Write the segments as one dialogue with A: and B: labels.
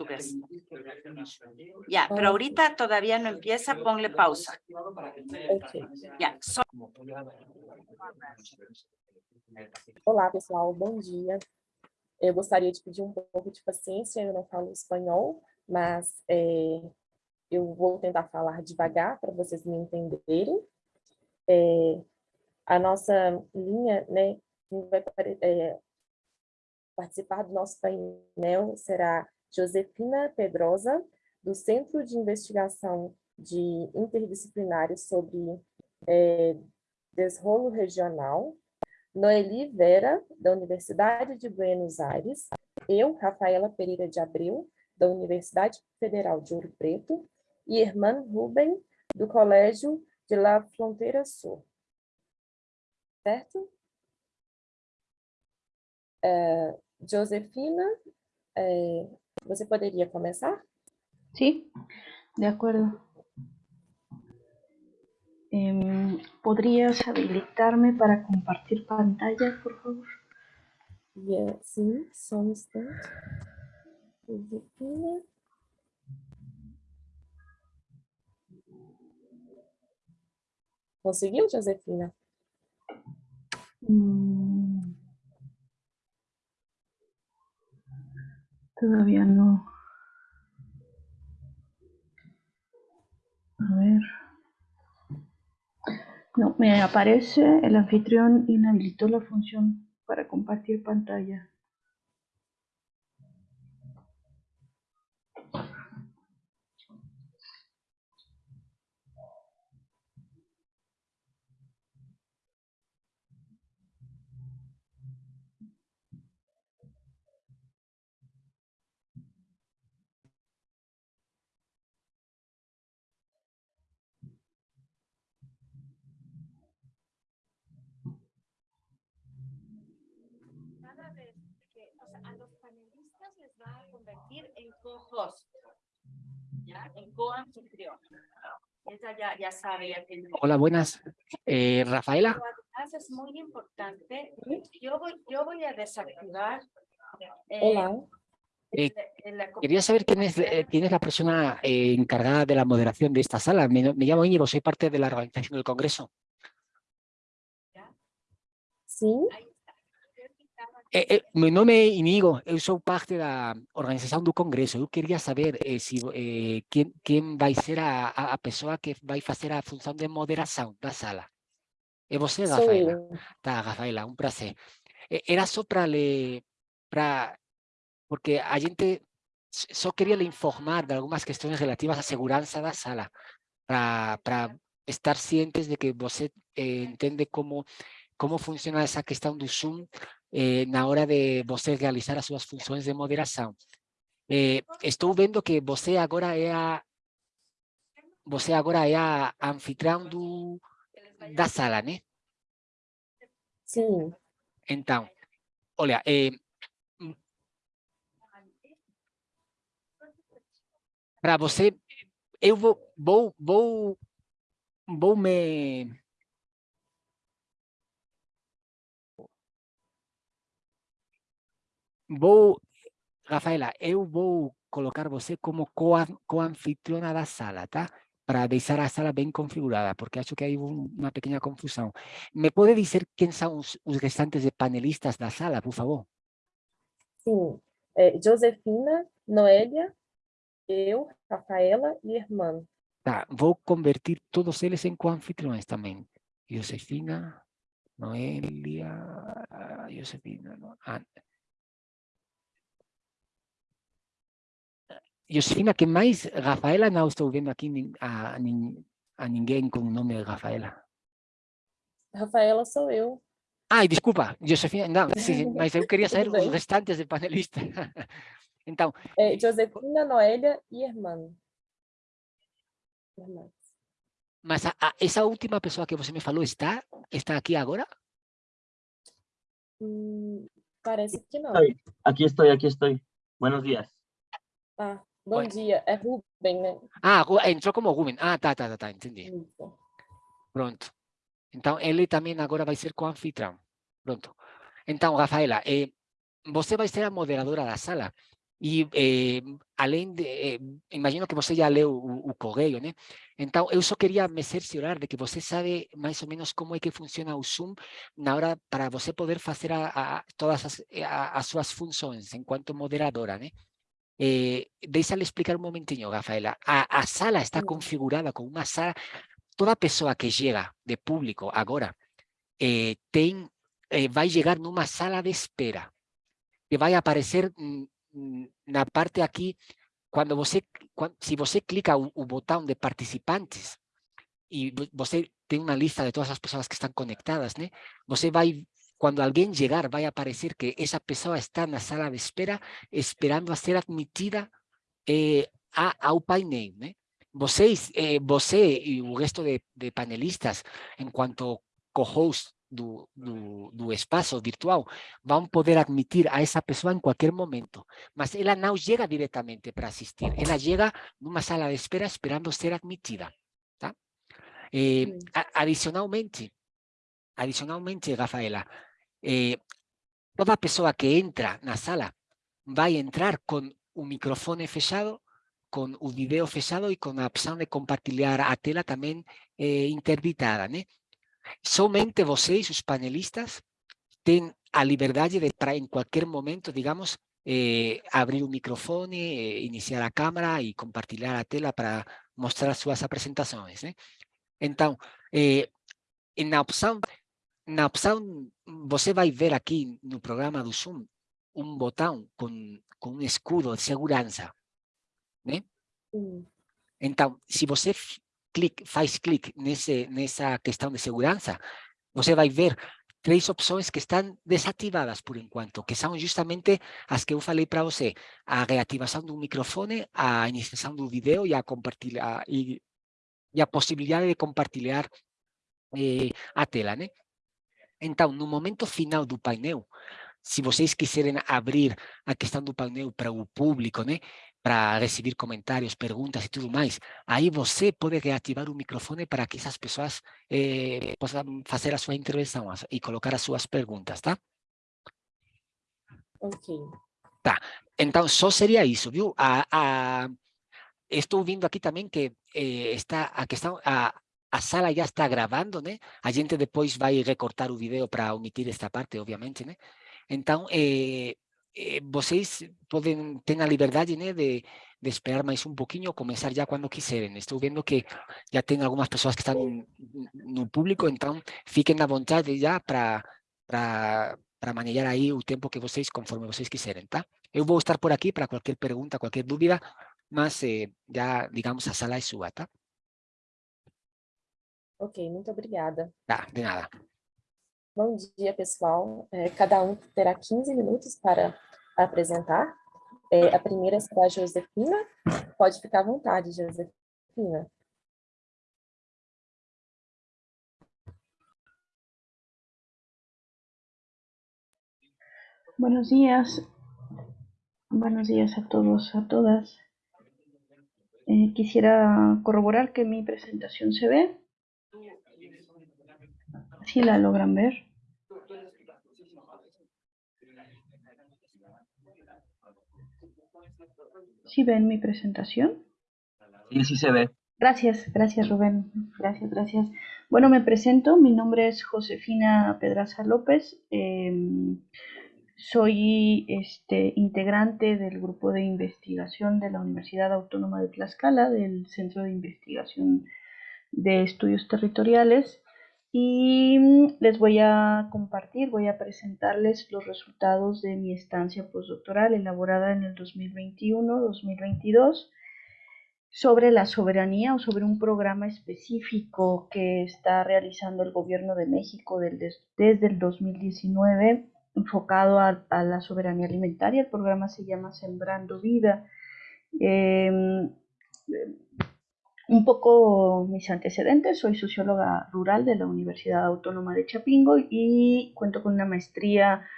A: portugués. Ya, pero ahorita todavía no empieza, ponle pausa.
B: Ok.
A: Ya, so-
B: Olá, pessoal, bom dia. Eu gostaria de pedir um pouco de paciência, eu não falo espanhol, mas é, eu vou tentar falar devagar para vocês me entenderem. É, a nossa linha, né, quem vai é, participar do nosso painel será Josefina Pedrosa, do Centro de Investigação de Interdisciplinares sobre é, Desrolo Regional, Noeli Vera, da Universidade de Buenos Aires, eu, Rafaela Pereira de Abreu, da Universidade Federal de Ouro Preto, e Herman Ruben, do Colégio de La Fronteira Sul. Certo? É, Josefina, é, você poderia começar?
C: Sí, de acuerdo. Em, ¿Podrías habilitarme para compartir pantalla, por favor?
B: Yeah, instante. Josefina. Conseguiu, Josefina?
C: Mm. Todavía no. A ver. No, me aparece el anfitrión inhabilitó la función para compartir pantalla.
A: A los panelistas les va a convertir en co-host, ¿ya? En co-anfitrión. Ella ya, ya sabe, ya tiene.
D: Hola, buenas. Eh, Rafaela,
A: es muy importante, yo voy, yo voy a desactivar. eh,
B: Olá,
D: eh, quería saber quién es, eh, quién es la persona eh, encargada de la moderación de esta sala. Me, me llamo Íñigo, soy parte de la organización del Congreso.
B: sim,
A: Ahí está. Yo quitaba-
D: Eh, eh, meu nome é Inigo, eu sou parte da organização do Congresso. Eu queria saber eh, se, eh, quem vai ser a, a, a pessoa que fazer a função de moderação da sala. É você,
B: sou
D: Rafaela?
B: eu.
D: Tá, Rafaela, um prazer. Eh, Era só para. Pra, porque a gente s- só queria lhe informar de algumas questões relativas à segurança da sala, para estar cientes de que você eh, entende como, como funciona essa questão do Zoom eh, na hora de você realizar as suas funções de moderação. Eh, estou vendo que você agora é a você agora é a anfitriã do, da sala, né?
B: Sim,
D: Então, olha, eh, para você, eu vou, vou, vou, vou me... Vou, Rafaela, eu vou colocar você como coan- coanfitriona da sala, tá? Para deixar a sala bem configurada, porque acho que há um- uma pequena confusão. Me pode dizer quem são os, os restantes de panelistas da sala, por favor?
B: sim. É, Josefina, Noélia, eu, Rafaela e Herman.
D: Tá, vou convertir todos eles em coanfitriões também. Josefina, Noelia, Josefina, no, ah. Josefina, que mais? Rafaela, não estou vendo aqui a, a ninguém com o nome de Rafaela.
B: Rafaela sou eu.
D: Ai, desculpa, Josefina, não, sim, mas eu queria saber os restantes de panelistas. Então,
B: É, Josefina, Noélia e. Herman.
D: mas a, a- essa última pessoa que você me falou está, está aqui agora?
B: Hum, parece que não.
E: Estoy, aquí estoy, aquí estoy. Buenos días.
B: Ah, bom
D: Oi.
B: dia. É Ruben, né?
D: Ah, Ru- entrou como Ruben. Ah, tá, tá, tá, tá, entendi.
B: Isso.
D: Pronto. Então, ele também agora vai ser co-anfitrião. Pronto. Então, Rafaela, eh, você vai ser a moderadora da sala. E eh, além de, eh, imagino que você já leu o, o correio, né? Então, eu só queria me cerciorar de que você sabe mais ou menos como é que funciona o Zoom na hora para você poder fazer a, a, todas as, a, as suas funções enquanto moderadora, né? Eh, deixa-lhe explicar um momentinho, Rafaela. A, a sala está configurada como uma sala... Toda pessoa que chega de público agora eh, eh, vai chegar numa sala de espera que vai aparecer na parte aqui, quando você, quando, se você clica o, o botão de participantes e você tem uma lista de todas as pessoas que estão conectadas, né? Você vai, quando alguém chegar, vai aparecer que essa pessoa está na sala de espera, esperando a ser admitida eh, a, ao painel, né? Vocês, eh, você e o resto de, de panelistas, enquanto co-host do, do, do, espaço virtual vão poder admitir a essa pessoa em qualquer momento, mas ela não chega diretamente para assistir, ela chega numa sala de espera esperando ser admitida. Tá? Eh, adicionalmente, adicionalmente, Rafaela, eh, toda pessoa que entra na sala vai entrar com o microfone fechado, com o vídeo fechado e com a opção de compartilhar a tela também eh, interditada, né? Somente vocês, os panelistas, têm a liberdade de, para em qualquer momento, digamos, eh, abrir o microfone, eh, iniciar a câmera e compartilhar a tela para mostrar suas apresentações. Né? Então, eh, na opção, na opção, você vai ver aqui no programa do Zoom um botão com, com um escudo de segurança. Né? Então, se você clique, faz clique nesse, nessa questão de segurança, você vai ver três opções que estão desativadas por enquanto, que são justamente as que eu falei para você, a reativação do microfone, a iniciação do vídeo e a, compartilhar, e, e a possibilidade de compartilhar eh, a tela. Né? Então, no momento final do painel, se vocês quiserem abrir a questão do painel para o público, né? para recibir comentários, perguntas e tudo mais, aí você pode reativar o microfone para que essas pessoas eh, possam fazer a sua intervenção e colocar as suas perguntas, tá?
B: Ok.
D: Tá, então só seria isso, viu? A, a, estou vendo aqui também que eh, está a questão, a, a sala já está gravando, né? A gente depois vai recortar o vídeo para omitir esta parte, obviamente, né? Então, eh, eh, vocês podem a liberdade né, de, de esperar mais um pouquinho, começar já quando quiserem. Estou vendo que já tem algumas pessoas que estão no público, então fiquem à vontade já para para manejar aí o tempo que vocês, conforme vocês quiserem, tá? Eu vou estar por aqui para qualquer pergunta, qualquer dúvida, mas eh, já, digamos, a sala é sua, tá?
B: Ok, muito obrigada.
D: Tá, de nada.
B: Bom dia, pessoal. É, cada um terá 15 minutos para apresentar. É, a primeira será a Josefina. Pode ficar à vontade, Josefina.
C: Buenos días. Buenos días a todos, a todas. Eh, quisiera corroborar que mi presentación se ve. Si la logran ver. ¿Sí ven mi presentación?
E: Sí, sí se ve.
C: Gracias, gracias Rubén. Gracias, gracias. Bueno, me presento. Mi nombre es Josefina Pedraza López. Em, soy este, integrante del grupo de investigación de la Universidad Autónoma de Tlaxcala, del Centro de Investigación de Estudios Territoriales y mm, les voy a compartir, voy a presentarles los resultados de mi estancia postdoctoral elaborada en el 2021-2022 sobre la soberanía o sobre un programa específico que está realizando el gobierno de México desde el 2019 enfocado a, la soberanía alimentaria. El programa se llama Sembrando Vida. Em, un poco mis antecedentes, soy socióloga rural de la Universidad Autónoma de Chapingo y cuento con una maestría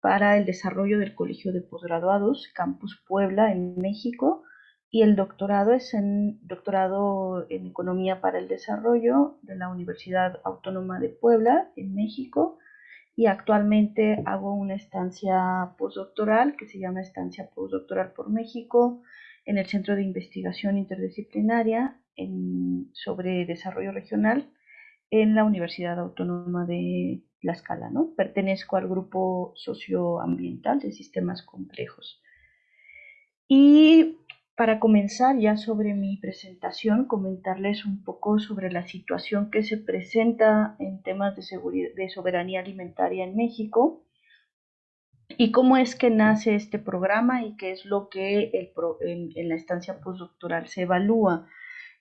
C: para el desarrollo del Colegio de Posgraduados, Campus Puebla, en México, y el doctorado es en doctorado en Economía para el Desarrollo de la Universidad Autónoma de Puebla, en México, y actualmente hago una estancia postdoctoral que se llama Estancia Postdoctoral por México en el Centro de Investigación Interdisciplinaria sobre Desarrollo Regional en la Universidad Autónoma de Tlaxcala. ¿no? Pertenezco al grupo socioambiental de sistemas complejos. Y para comenzar ya sobre mi presentación, comentarles un poco sobre la situación que se presenta en temas de, soberanía alimentaria en México y cómo es que nace este programa y qué es lo que en, la estancia postdoctoral se evalúa.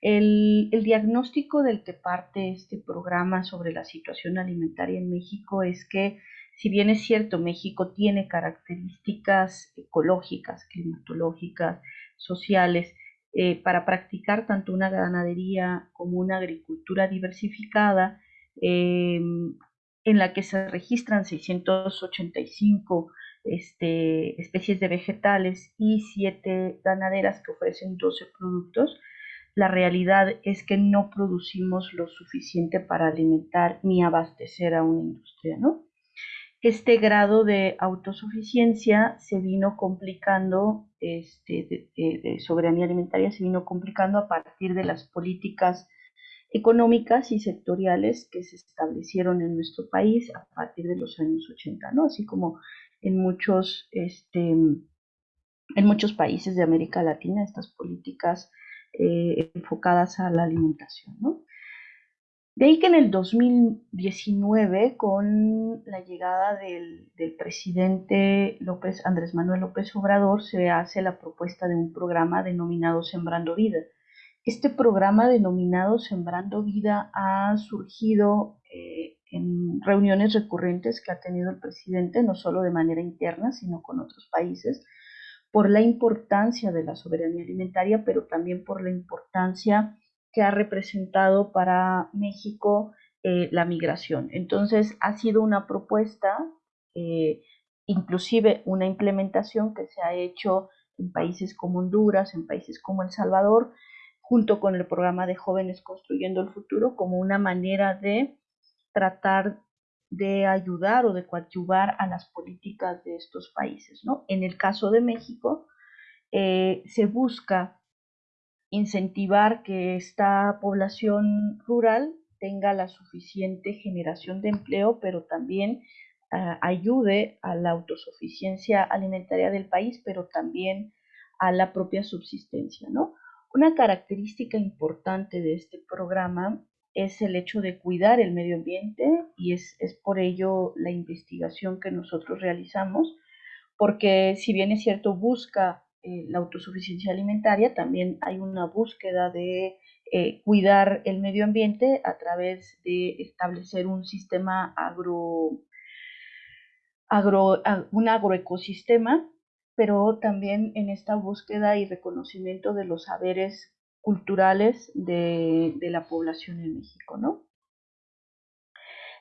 C: El, diagnóstico del que parte este programa sobre la situación alimentaria en México es que, si bien es cierto, México tiene características ecológicas, climatológicas, sociales eh, para practicar tanto una ganadería como una agricultura diversificada, em, en la que se registran 685 este, especies de vegetales y 7 ganaderas que ofrecen 12 productos, la realidad es que no producimos lo suficiente para alimentar ni abastecer a una industria, ¿no? este grado de autosuficiencia se vino complicando, este, de, soberanía alimentaria se vino complicando a partir de las políticas económicas y sectoriales que se establecieron en nuestro país a partir de los años 80, ¿no? Así como en muchos, este, en muchos países de América Latina, estas políticas eh, enfocadas a la alimentación. De ahí que en el 2019, con la llegada del, presidente López, Andrés Manuel López Obrador, se hace la propuesta de un programa denominado Sembrando Vida. Este programa denominado Sembrando Vida ha surgido eh, en reuniones recurrentes que ha tenido el presidente, no solo de manera interna, sino con otros países, por la importancia de la soberanía alimentaria, pero también por la importancia que ha representado para México eh, la migración. Entonces, ha sido una propuesta, eh, inclusive una implementación que se ha hecho en países como Honduras, en países como El Salvador, junto con el programa de jóvenes construyendo el futuro, como una manera de tratar de ayudar o de coadyuvar a las políticas de estos países. ¿no? En el caso de México, eh, se busca incentivar que esta población rural tenga la suficiente generación de empleo, pero también ah, ayude a la autosuficiencia alimentaria del país, pero también a la propia subsistencia, ¿no? Una característica importante de este programa es el hecho de cuidar el medio ambiente y es, es por ello la investigación que nosotros realizamos, porque si bien es cierto, busca eh, la autosuficiencia alimentaria, también hay una búsqueda de eh, cuidar el medio ambiente a través de establecer un sistema agro, agro un agroecosistema, pero también en esta búsqueda y reconocimiento de los saberes culturales de, la población en México, ¿no?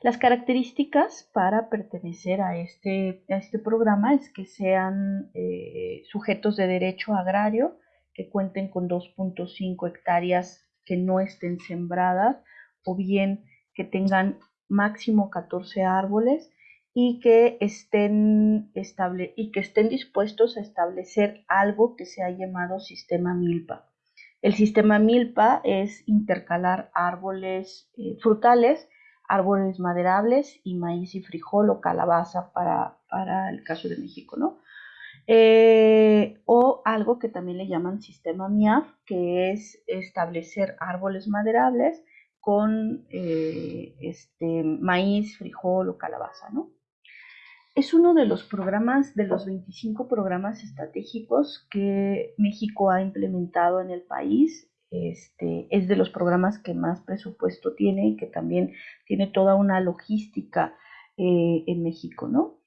C: Las características para pertenecer a este, este programa es que sean eh, sujetos de derecho agrario, que cuenten con 2.5 hectáreas que no estén sembradas o bien que tengan máximo 14 árboles y que estén, estable, y que estén dispuestos a establecer algo que se ha llamado sistema milpa. El sistema milpa es intercalar árboles eh, frutales árboles maderables y maíz y frijol o calabaza para, el caso de México, ¿no? Eh, o algo que también le llaman sistema MIAF, que es establecer árboles maderables con eh, este, maíz, frijol o calabaza, ¿no? Es uno de los programas, de los 25 programas estratégicos que México ha implementado en el país este, es de los programas que más presupuesto tiene y que también tiene toda una logística eh, en México, ¿no?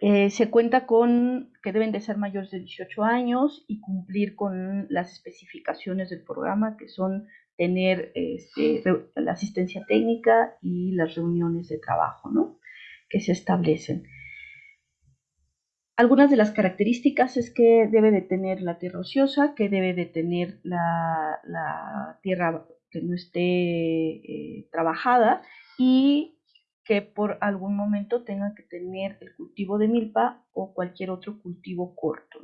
C: Eh, se cuenta con que deben de ser mayores de 18 años y cumplir con las especificaciones del programa, que son tener este, la asistencia técnica y las reuniones de trabajo, ¿no? Que se establecen. Algunas de las características es que debe de tener la tierra ociosa, que debe de tener la, tierra que no esté eh, trabajada y que por algún momento tengan que tener el cultivo de milpa o cualquier otro cultivo corto.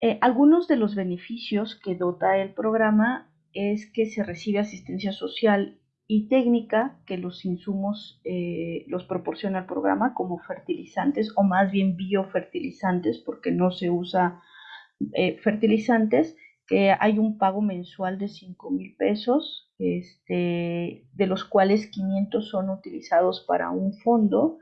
C: Eh, algunos de los beneficios que dota el programa es que se recibe asistencia social y técnica que los insumos eh, los proporciona el programa como fertilizantes o más bien biofertilizantes porque no se usa eh, fertilizantes hay un pago mensual de 5 mil pesos este, de los cuales 500 son utilizados para un fondo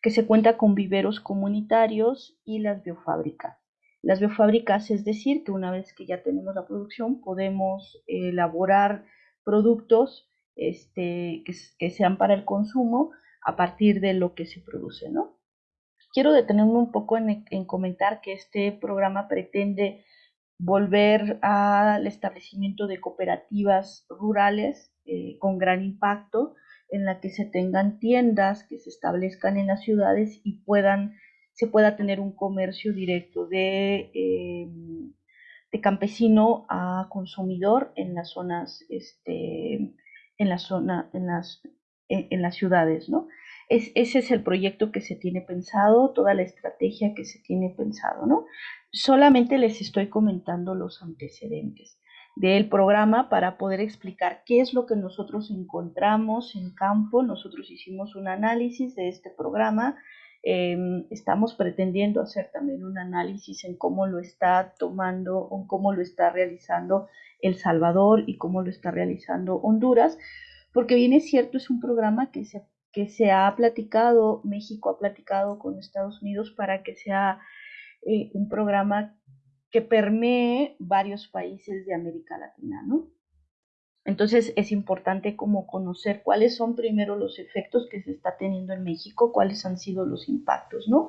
C: que se cuenta con viveros comunitarios y las biofábricas. Las biofábricas es decir que una vez que ya tenemos la producción podemos elaborar productos este, que, sean para el consumo a partir de lo que se produce, ¿no? Quiero detenerme un poco en, en comentar que este programa pretende volver al establecimiento de cooperativas rurales eh, con gran impacto en la que se tengan tiendas que se establezcan en las ciudades y puedan se pueda tener un comercio directo de, em, de campesino a consumidor en las zonas este, en la zona en las en, las ciudades no es, ese es el proyecto que se tiene pensado toda la estrategia que se tiene pensado no Solamente les estoy comentando los antecedentes del programa para poder explicar qué es lo que nosotros encontramos en campo. Nosotros hicimos un análisis de este programa. Em, estamos pretendiendo hacer también un análisis en cómo lo está tomando o cómo lo está realizando El Salvador y cómo lo está realizando Honduras, porque bien es cierto, es un programa que se, que se ha platicado, México ha platicado con Estados Unidos para que sea eh, un programa que permee varios países de América Latina, ¿no? Entonces es importante como conocer cuáles son primero los efectos que se está teniendo en México, cuáles han sido los impactos, ¿no?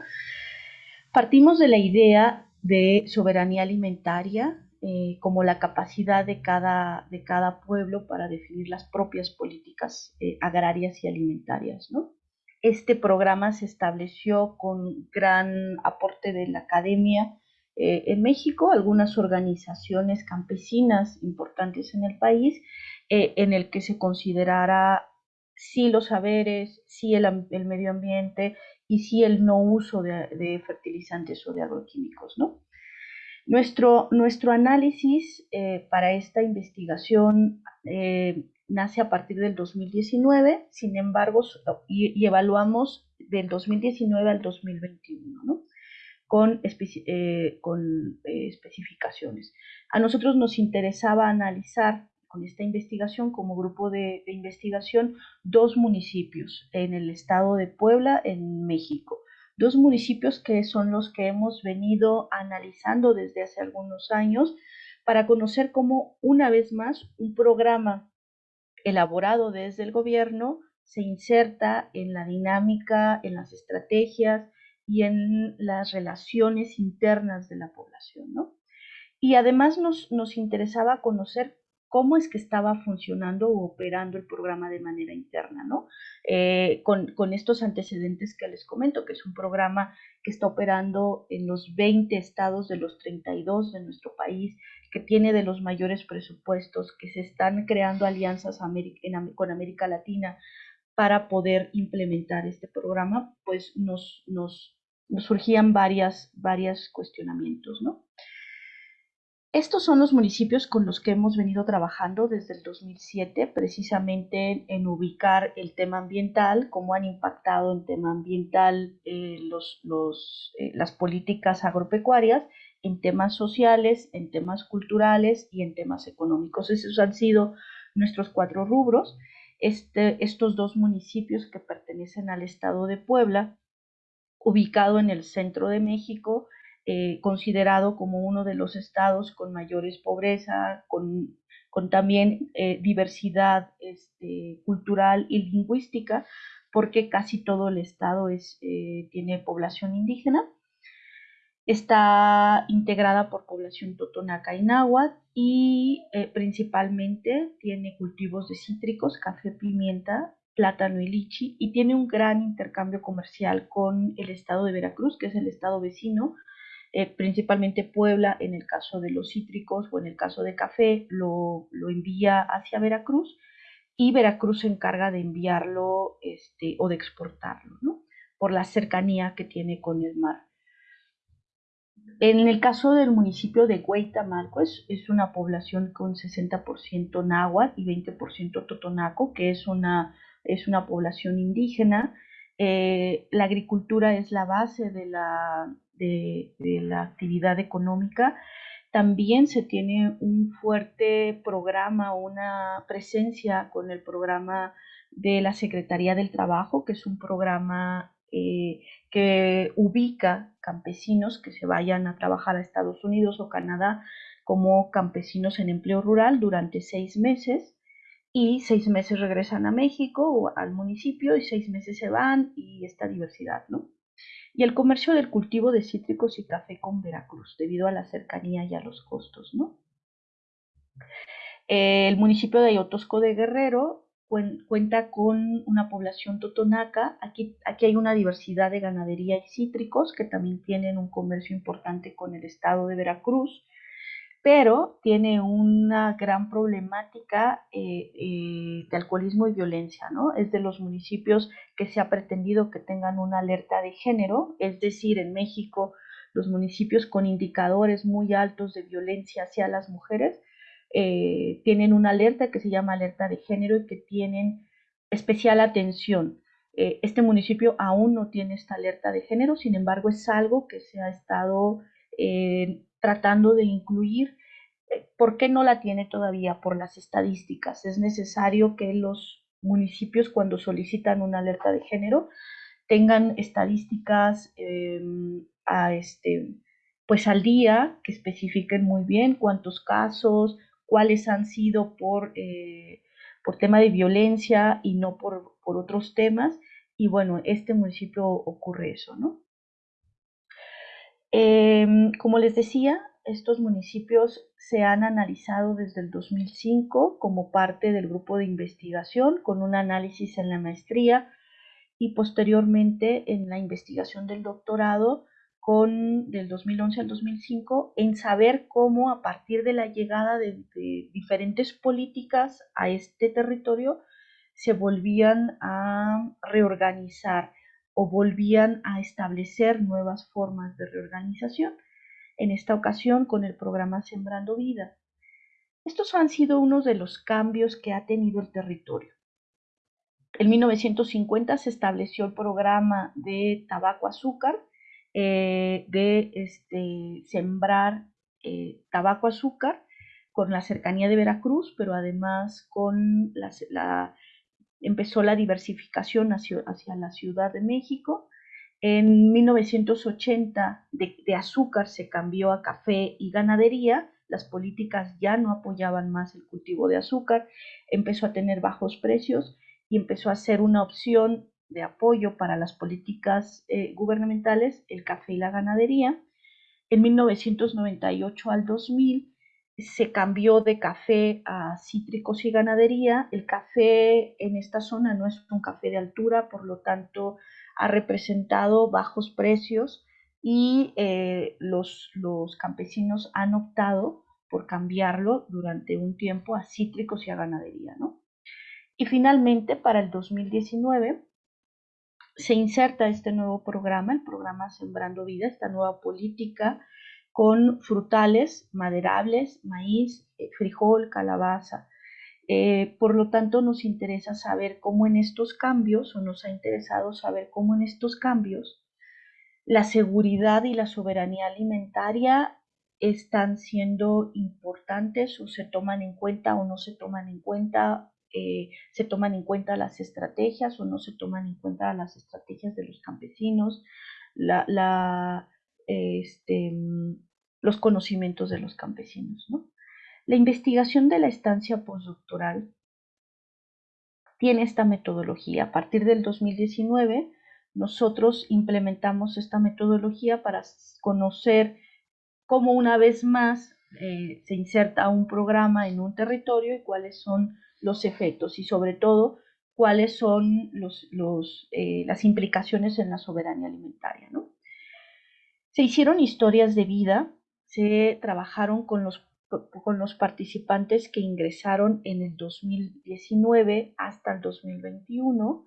C: Partimos de la idea de soberanía alimentaria eh, como la capacidad de cada, de cada pueblo para definir las propias políticas eh, agrarias y alimentarias, ¿no? Este programa se estableció con gran aporte de la academia eh, en México, algunas organizaciones campesinas importantes en el país, eh, en el que se considerara sí los saberes, sí el, medio ambiente y sí el no uso de, fertilizantes o de agroquímicos. ¿no? Nuestro, nuestro análisis eh, para esta investigación nace a partir del 2019, sin embargo, y, evaluamos del 2019 al 2021, ¿no? Con, eh, eh, especificaciones. A nosotros nos interesaba analizar con esta investigación, como grupo de, investigación, dos municipios en el estado de Puebla, en México. Dos municipios que son los que hemos venido analizando desde hace algunos años para conocer cómo, una vez más, un programa elaborado desde el gobierno se inserta en la dinámica, en las estrategias y en las relaciones internas de la población, ¿no? Y además nos, nos interesaba conocer cómo es que estaba funcionando o operando el programa de manera interna, ¿no? Eh, con, con, estos antecedentes que les comento, que es un programa que está operando en los 20 estados de los 32 de nuestro país, que tiene de los mayores presupuestos, que se están creando alianzas con América Latina para poder implementar este programa, pues nos, nos surgían varias, varios cuestionamientos, ¿no? Estos son los municipios con los que hemos venido trabajando desde el 2007, precisamente en ubicar el tema ambiental, cómo han impactado en tema ambiental eh, los, los, eh, las políticas agropecuarias, en temas sociales, en temas culturales y en temas económicos. Esos han sido nuestros cuatro rubros. Este, estos dos municipios que pertenecen al estado de Puebla, ubicado en el centro de México, eh, considerado como uno de los estados con mayores pobreza, con, también eh, diversidad este, cultural y lingüística, porque casi todo el estado es, eh, tiene población indígena. Está integrada por población totonaca y náhuatl y principalmente tiene cultivos de cítricos, café, pimienta, plátano y lichi y tiene un gran intercambio comercial con el estado de Veracruz, que es el estado vecino, eh, principalmente Puebla, en el caso de los cítricos o en el caso de café, lo, envía hacia Veracruz y Veracruz se encarga de enviarlo este, o de exportarlo, ¿no? por la cercanía que tiene con el mar. En el caso del municipio de Hueytamalco, es, es una población con 60% náhuatl y 20% totonaco, que es una, es una población indígena. Eh, la agricultura es la base de la, de, la actividad económica. También se tiene un fuerte programa, una presencia con el programa de la Secretaría del Trabajo, que es un programa eh, que ubica campesinos que se vayan a trabajar a Estados Unidos o Canadá como campesinos en empleo rural durante seis meses y seis meses regresan a México o al municipio y seis meses se van y esta diversidad, ¿no? Y el comercio del cultivo de cítricos y café con Veracruz, debido a la cercanía y a los costos, ¿no? El municipio de Ayotosco de Guerrero cuenta con una población totonaca. Aquí, aquí hay una diversidad de ganadería y cítricos que también tienen un comercio importante con el estado de Veracruz, pero tiene una gran problemática eh, eh, de alcoholismo y violencia, ¿no? Es de los municipios que se ha pretendido que tengan una alerta de género, es decir, en México los municipios con indicadores muy altos de violencia hacia las mujeres eh, tienen una alerta que se llama alerta de género y que tienen especial atención. Este municipio aún no tiene esta alerta de género, sin embargo es algo que se ha estado tratando de incluir. ¿Por qué no la tiene todavía? Por las estadísticas. Es necesario que los municipios cuando solicitan una alerta de género tengan estadísticas em, a este, pues al día que especifiquen muy bien cuántos casos, cuáles han sido por, eh, por tema de violencia y no por, por, otros temas. Y bueno, este municipio ocurre eso, ¿no? Em, como les decía, estos municipios se han analizado desde el 2005 como parte del grupo de investigación con un análisis en la maestría y posteriormente en la investigación del doctorado con del 2011 al 2005 en saber cómo a partir de la llegada de, diferentes políticas a este territorio se volvían a reorganizar o volvían a establecer nuevas formas de reorganización, en esta ocasión con el programa Sembrando Vida. Estos han sido unos de los cambios que ha tenido el territorio. En 1950 se estableció el programa de tabaco azúcar, eh, de este, sembrar eh, tabaco azúcar con la cercanía de Veracruz, pero además con la, empezó la diversificación hacia, la Ciudad de México. En 1980 de, azúcar se cambió a café y ganadería. Las políticas ya no apoyaban más el cultivo de azúcar, empezó a tener bajos precios y empezó a ser una opción de apoyo para las políticas eh, gubernamentales, el café y la ganadería. En 1998 al 2000 se cambió de café a cítricos y ganadería. El café en esta zona no es un café de altura, por lo tanto ha representado bajos precios y eh, los, los campesinos han optado por cambiarlo durante un tiempo a cítricos y a ganadería. ¿no? Y finalmente, para el 2019, se inserta este nuevo programa, el programa Sembrando Vida, esta nueva política con frutales, maderables, maíz, eh, frijol, calabaza. Eh, por lo tanto, nos interesa saber cómo en estos cambios, o nos ha interesado saber cómo en estos cambios, la seguridad y la soberanía alimentaria están siendo importantes o se toman en cuenta o no se toman en cuenta eh, se toman en cuenta las estrategias o no se toman en cuenta las estrategias de los campesinos, la, este, los conocimientos de los campesinos. La investigación de la estancia postdoctoral tiene esta metodología. A partir del 2019, nosotros implementamos esta metodología para conocer cómo una vez más eh, se inserta un programa en un territorio y cuáles son los efectos y sobre todo cuáles son eh, las implicaciones en la soberanía alimentaria. ¿no? Se hicieron historias de vida, se trabajaron con los con los participantes que ingresaron en el 2019 hasta el 2021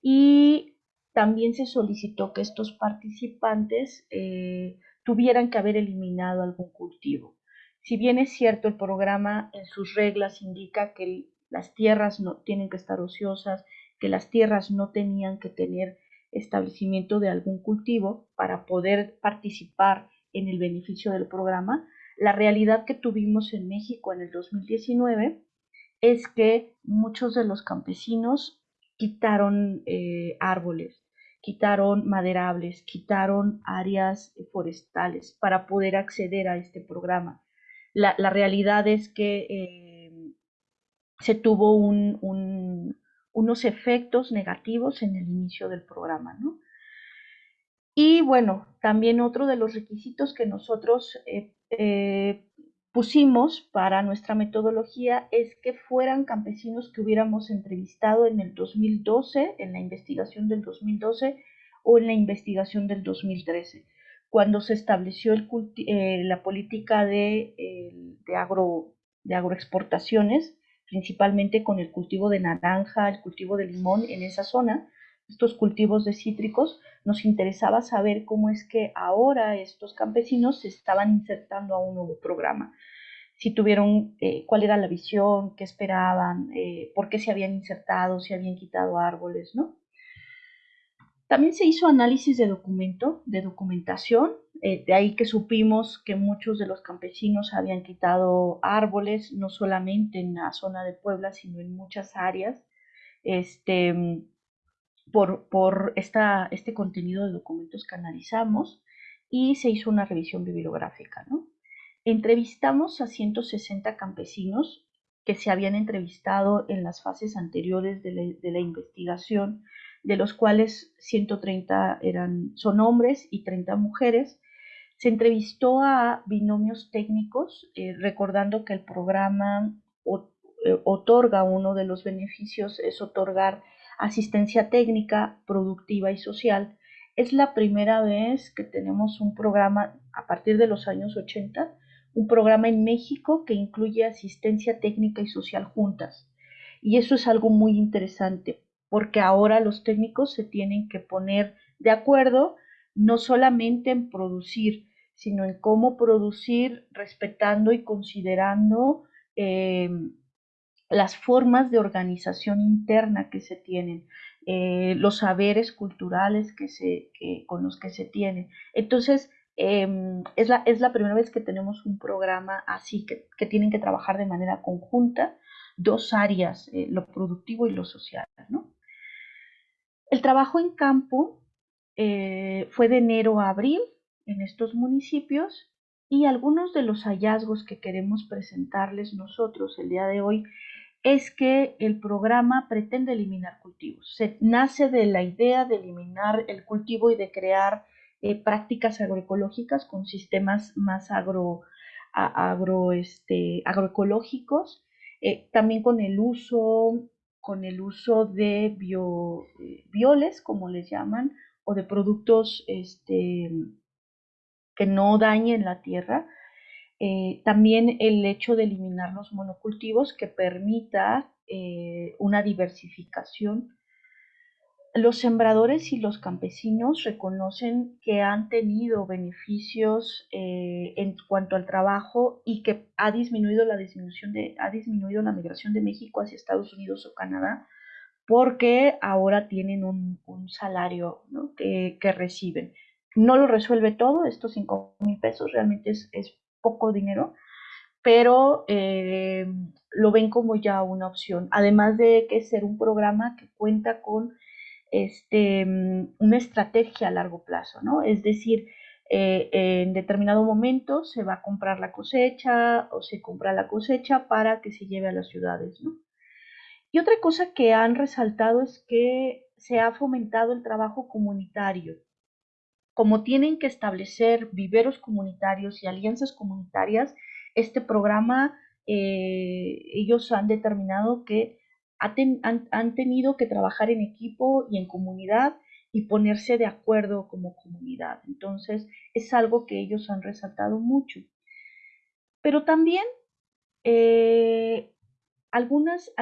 C: y también se solicitó que estos participantes eh, tuvieran que haber eliminado algún cultivo. Si bien es cierto, el programa en sus reglas indica que las tierras no tienen que estar ociosas, que las tierras no tenían que tener establecimiento de algún cultivo para poder participar en el beneficio del programa, la realidad que tuvimos en México en el 2019 es que muchos de los campesinos quitaron eh, árboles, quitaron maderables, quitaron áreas forestales para poder acceder a este programa. La, realidad es que eh, se tuvo unos efectos negativos en el inicio del programa, ¿no? Y bueno, también otro de los requisitos que nosotros eh, eh, pusimos para nuestra metodología es que fueran campesinos que hubiéramos entrevistado en el 2012, en la investigación del 2012 o en la investigación del 2013, cuando se estableció eh, la política de agroexportaciones, principalmente con el cultivo de naranja, el cultivo de limón en esa zona, estos cultivos de cítricos, nos interesaba saber cómo es que ahora estos campesinos se estaban insertando a un nuevo programa. Si tuvieron, eh, cuál era la visión, qué esperaban, eh, por qué se habían insertado, si habían quitado árboles, ¿no? También se hizo análisis de documento, de documentación, eh, de ahí que supimos que muchos de los campesinos habían quitado árboles, no solamente en la zona de Puebla, sino en muchas áreas. Este, por, este contenido de documentos que analizamos y se hizo una revisión bibliográfica. Entrevistamos a 160 campesinos que se habían entrevistado en las fases anteriores de la, investigación, de los cuales 130 eran, son hombres y 30 mujeres. Se entrevistó a binomios técnicos, eh, recordando que el programa eh, otorga uno de los beneficios, es otorgar asistencia técnica, productiva y social. Es la primera vez que tenemos un programa a partir de los años 80, un programa en México que incluye asistencia técnica y social juntas. Y eso es algo muy interesante porque ahora los técnicos se tienen que poner de acuerdo no solamente en producir, sino en cómo producir respetando y considerando eh, las formas de organización interna que se tienen, eh, los saberes culturales que se, con los que se tienen. Entonces, em, es, la, es, la, primera vez que tenemos un programa así, que, que tienen que trabajar de manera conjunta dos áreas, eh, lo productivo y lo social. ¿no? El trabajo en campo eh, fue de enero a abril en estos municipios y algunos de los hallazgos que queremos presentarles nosotros el día de hoy es que el programa pretende eliminar cultivos. Se nace de la idea de eliminar el cultivo y de crear eh, prácticas agroecológicas con sistemas más este, agroecológicos, eh, también con el uso, con el uso de bio, bioles, como les llaman, o de productos este, que no dañen la tierra, eh, también el hecho de eliminar los monocultivos que permita eh, una diversificación. Los sembradores y los campesinos reconocen que han tenido beneficios eh, en cuanto al trabajo y que ha disminuido la disminución de, ha disminuido la migración de México hacia Estados Unidos o Canadá porque ahora tienen un, salario que, reciben. No lo resuelve todo, estos 5 mil pesos realmente es, es poco dinero, pero eh, lo ven como ya una opción. Además de que ser un programa que cuenta con este, una estrategia a largo plazo, ¿no? Es decir, eh, en determinado momento se va a comprar la cosecha o se compra la cosecha para que se lleve a las ciudades, ¿no? Y otra cosa que han resaltado es que se ha fomentado el trabajo comunitario como tienen que establecer viveros comunitarios y alianzas comunitarias, este programa eh, ellos han determinado que han, tenido que trabajar en equipo y en comunidad y ponerse de acuerdo como comunidad. Entonces, es algo que ellos han resaltado mucho. Pero también Eh, algunas,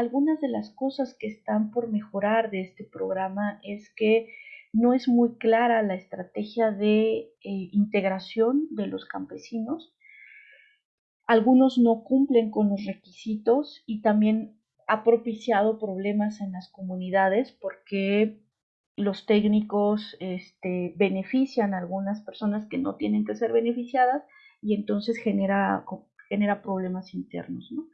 C: de las cosas que están por mejorar de este programa es que no es muy clara la estrategia de eh, integración de los campesinos. Algunos no cumplen con los requisitos y también ha propiciado problemas en las comunidades porque los técnicos este, benefician a algunas personas que no tienen que ser beneficiadas y entonces genera, genera problemas internos. ¿no?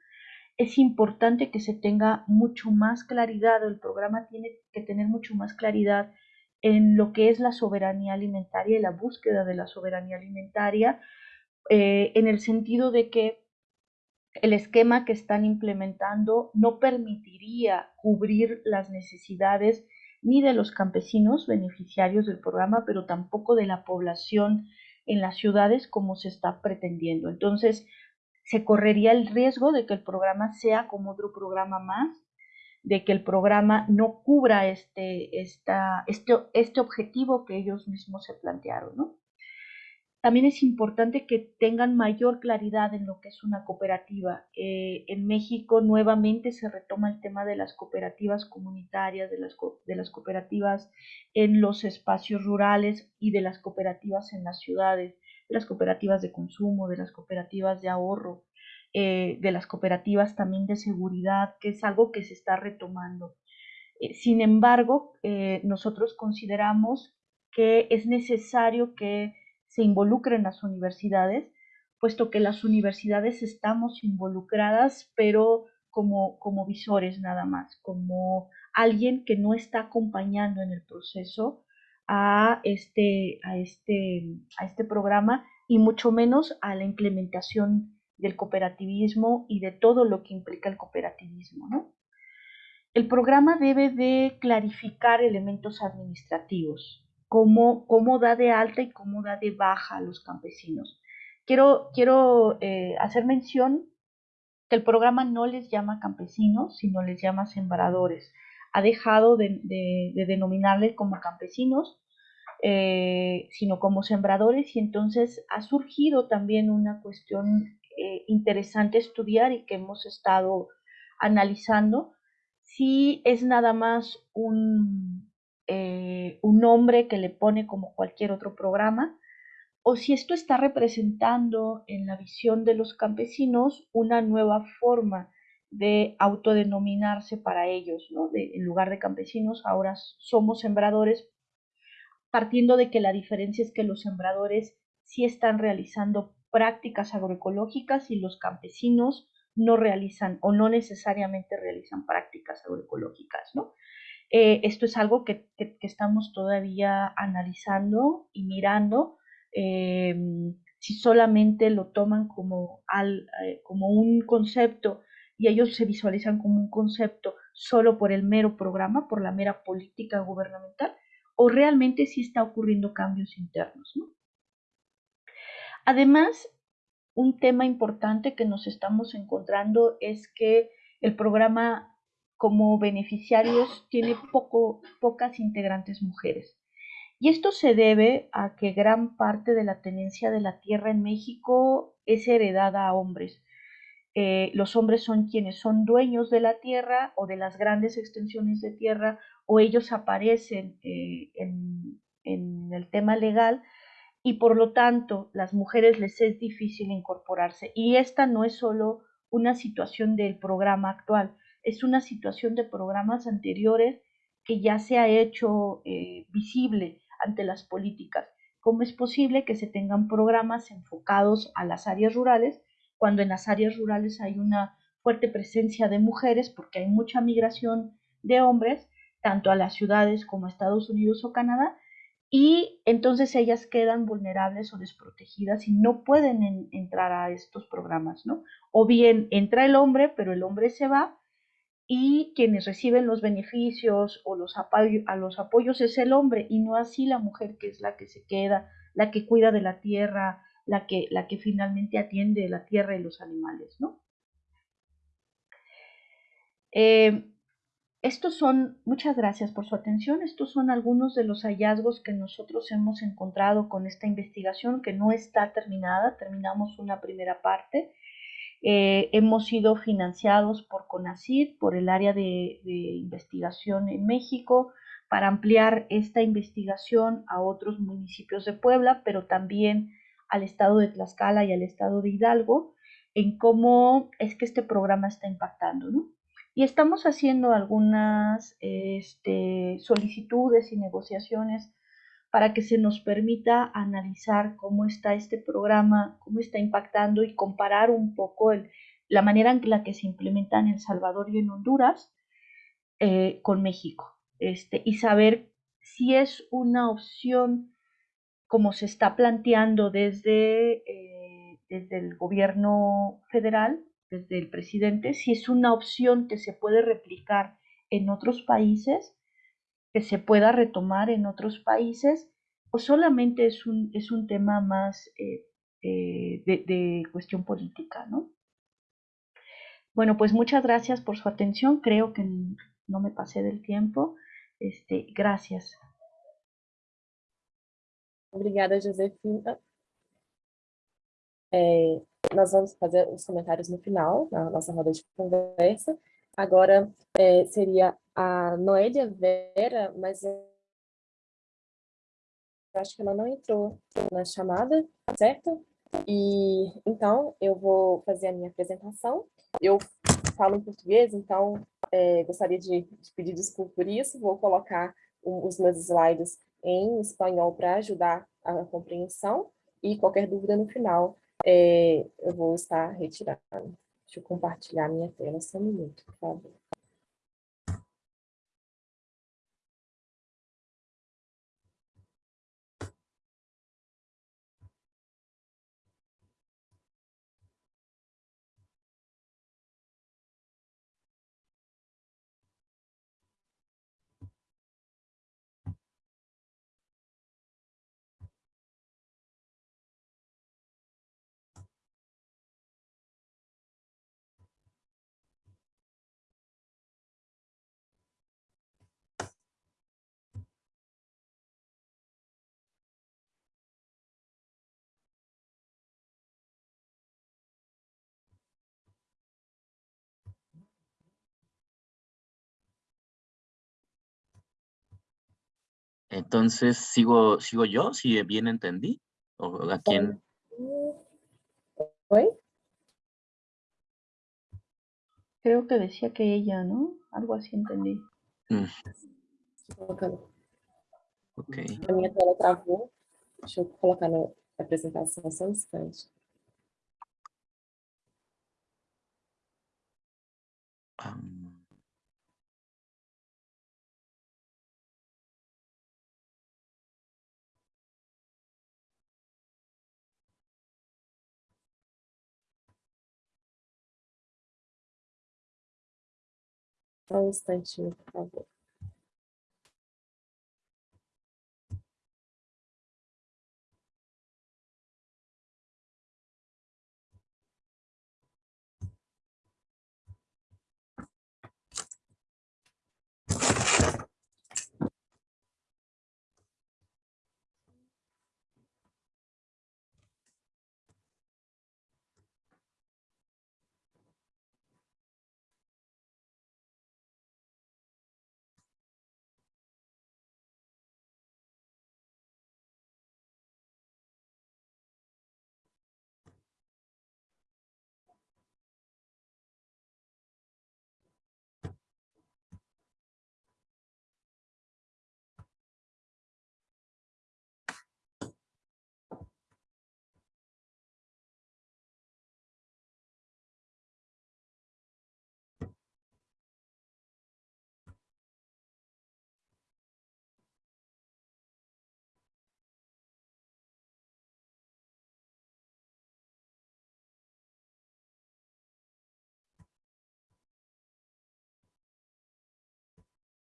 C: Es importante que se tenga mucho más claridad, el programa tiene que tener mucho más claridad en lo que es la soberanía alimentaria y la búsqueda de la soberanía alimentaria, eh, en el sentido de que el esquema que están implementando no permitiría cubrir las necesidades ni de los campesinos beneficiarios del programa, pero tampoco de la población en las ciudades como se está pretendiendo. Entonces, se correría el riesgo de que el programa sea como otro programa más de que el programa no cubra este, esta, este, este objetivo que ellos mismos se plantearon. ¿no? También es importante que tengan mayor claridad en lo que es una cooperativa. Eh, en México nuevamente se retoma el tema de las cooperativas comunitarias, de las, de las cooperativas en los espacios rurales y de las cooperativas en las ciudades, de las cooperativas de consumo, de las cooperativas de ahorro. Eh, de las cooperativas también de seguridad, que es algo que se está retomando. Eh, sin embargo, nosotros consideramos que es necesario que se involucren las universidades, puesto que las universidades estamos involucradas, pero como, como visores nada más, como alguien que no está acompañando en el proceso a este, a este, a este programa y mucho menos a la implementación del cooperativismo y de todo lo que implica el cooperativismo. ¿no? El programa debe de clarificar elementos administrativos, cómo, cómo da de alta y cómo da de baja a los campesinos. Quiero, quiero eh, hacer mención que el programa no les llama campesinos, sino les llama sembradores. Ha dejado de, de, denominarles como campesinos, eh, sino como sembradores, y entonces ha surgido también una cuestión eh, interesante estudiar y que hemos estado analizando, si es nada más un, eh, un nombre que le pone como cualquier otro programa, o si esto está representando en la visión de los campesinos una nueva forma de autodenominarse para ellos, ¿no? en lugar de campesinos, ahora somos sembradores, partiendo de que la diferencia es que los sembradores sí están realizando prácticas agroecológicas y los campesinos no realizan o no necesariamente realizan prácticas agroecológicas, ¿no? Eh, esto es algo que, estamos todavía analizando y mirando. Em, si solamente lo toman como, al, eh, como un concepto y ellos se visualizan como un concepto solo por el mero programa, por la mera política gubernamental, o realmente sí está ocurriendo cambios internos. ¿no? Además, un tema importante que nos estamos encontrando es que el programa como beneficiarios tiene poco, pocas integrantes mujeres. Y esto se debe a que gran parte de la tenencia de la tierra en México es heredada a hombres. Eh, los hombres son quienes son dueños de la tierra o de las grandes extensiones de tierra o ellos aparecen eh, en, en el tema legal y por lo tanto las mujeres les es difícil incorporarse. Y esta no es solo una situación del programa actual, es una situación de programas anteriores que ya se ha hecho eh, visible ante las políticas. ¿Cómo es posible que se tengan programas enfocados a las áreas rurales cuando en las áreas rurales hay una fuerte presencia de mujeres porque hay mucha migración de hombres, tanto a las ciudades como a Estados Unidos o Canadá, y entonces ellas quedan vulnerables o desprotegidas y no pueden entrar a estos programas, ¿no? O bien entra el hombre, pero el hombre se va y quienes reciben los beneficios o los a los apoyos es el hombre y no así la mujer que es la que se queda, la que cuida de la tierra, la que, la que finalmente atiende la tierra y los animales, ¿no? Eh, estos son, muchas gracias por su atención, estos son algunos de los hallazgos que nosotros hemos encontrado con esta investigación que no está terminada, terminamos una primera parte Eh, hemos sido financiados por CONACYT, por el área de, de investigación en México, para ampliar esta investigación a otros municipios de Puebla, pero también al estado de Tlaxcala y al estado de Hidalgo, en cómo es que este programa está impactando, ¿no? Y estamos haciendo algunas este, solicitudes y negociaciones para que se nos permita analizar cómo está este programa, cómo está impactando y comparar un poco el, la manera en la que se implementa en El Salvador y en Honduras eh, con México este, y saber si es una opción como se está planteando desde, eh, desde el gobierno federal, desde el presidente, si es una opción que se puede replicar en otros países, que se pueda retomar en otros países, o solamente es un, es un tema más eh, eh, de, de cuestión política, ¿no? Bueno, pues muchas gracias por su atención. Creo que no me pasé del tiempo. Este, gracias.
B: Obrigada, Josefina. É, nós vamos fazer os comentários no final, na nossa roda de conversa. Agora é, seria a Noélia Vera, mas acho que ela não entrou na chamada, certo? E então eu vou fazer a minha apresentação. Eu falo em português, então é, gostaria de, de, pedir desculpa por isso. Vou colocar um, os meus slides em espanhol para ajudar a compreensão e qualquer dúvida no final é, eu vou estar retirando. Deixa eu compartilhar minha tela só um minuto, por favor.
E: Entonces, ¿sigo, sigo yo, si bien entendí? ¿O a quién?
B: ¿Hoy?
C: Creo que decía que ella, ¿no? Algo así entendí.
E: Mm, ok.
B: A minha tela travou. Deixa eu colocar na apresentação só um instante. Um instantinho, por favor.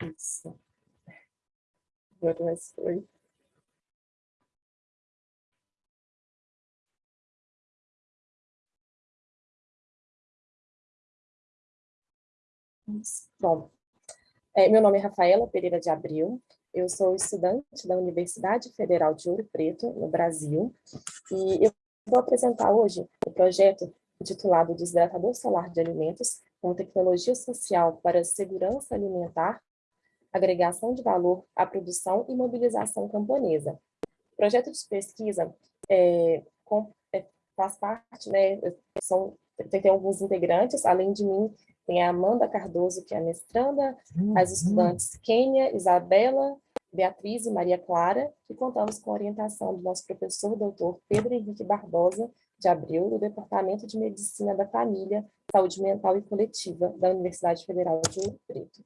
B: Isso. Agora. Bom, é, meu nome é Rafaela Pereira de Abril, eu sou estudante da Universidade Federal de Ouro Preto, no Brasil, e eu vou apresentar hoje o projeto intitulado Desidratador Solar de Alimentos, com tecnologia social para segurança alimentar, agregação de valor à produção e mobilização camponesa. O projeto de pesquisa é, com, é, faz parte, né, são, tem, tem alguns integrantes, além de mim, tem a Amanda Cardoso, que é a mestranda, as estudantes Kênia, Isabela, Beatriz e Maria Clara, e contamos com a orientação do nosso professor doutor Pedro Henrique Barbosa de Abreu, do Departamento de Medicina da Família, Saúde Mental e Coletiva da Universidade Federal de Ouro Preto.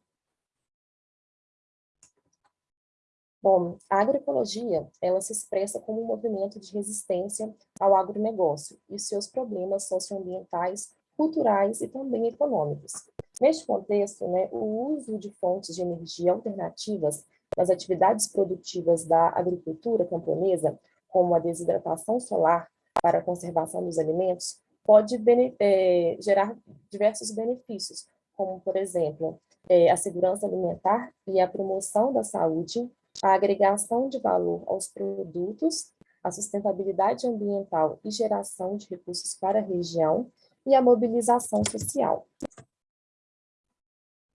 B: Bom, a agroecologia, ela se expressa como um movimento de resistência ao agronegócio e seus problemas socioambientais, culturais e também econômicos. Neste contexto, né, o uso de fontes de energia alternativas nas atividades produtivas da agricultura camponesa, como a desidratação solar para a conservação dos alimentos, pode é, gerar diversos benefícios, como, por exemplo, é, a segurança alimentar e a promoção da saúde, a agregação de valor aos produtos, a sustentabilidade ambiental e geração de recursos para a região e a mobilização social.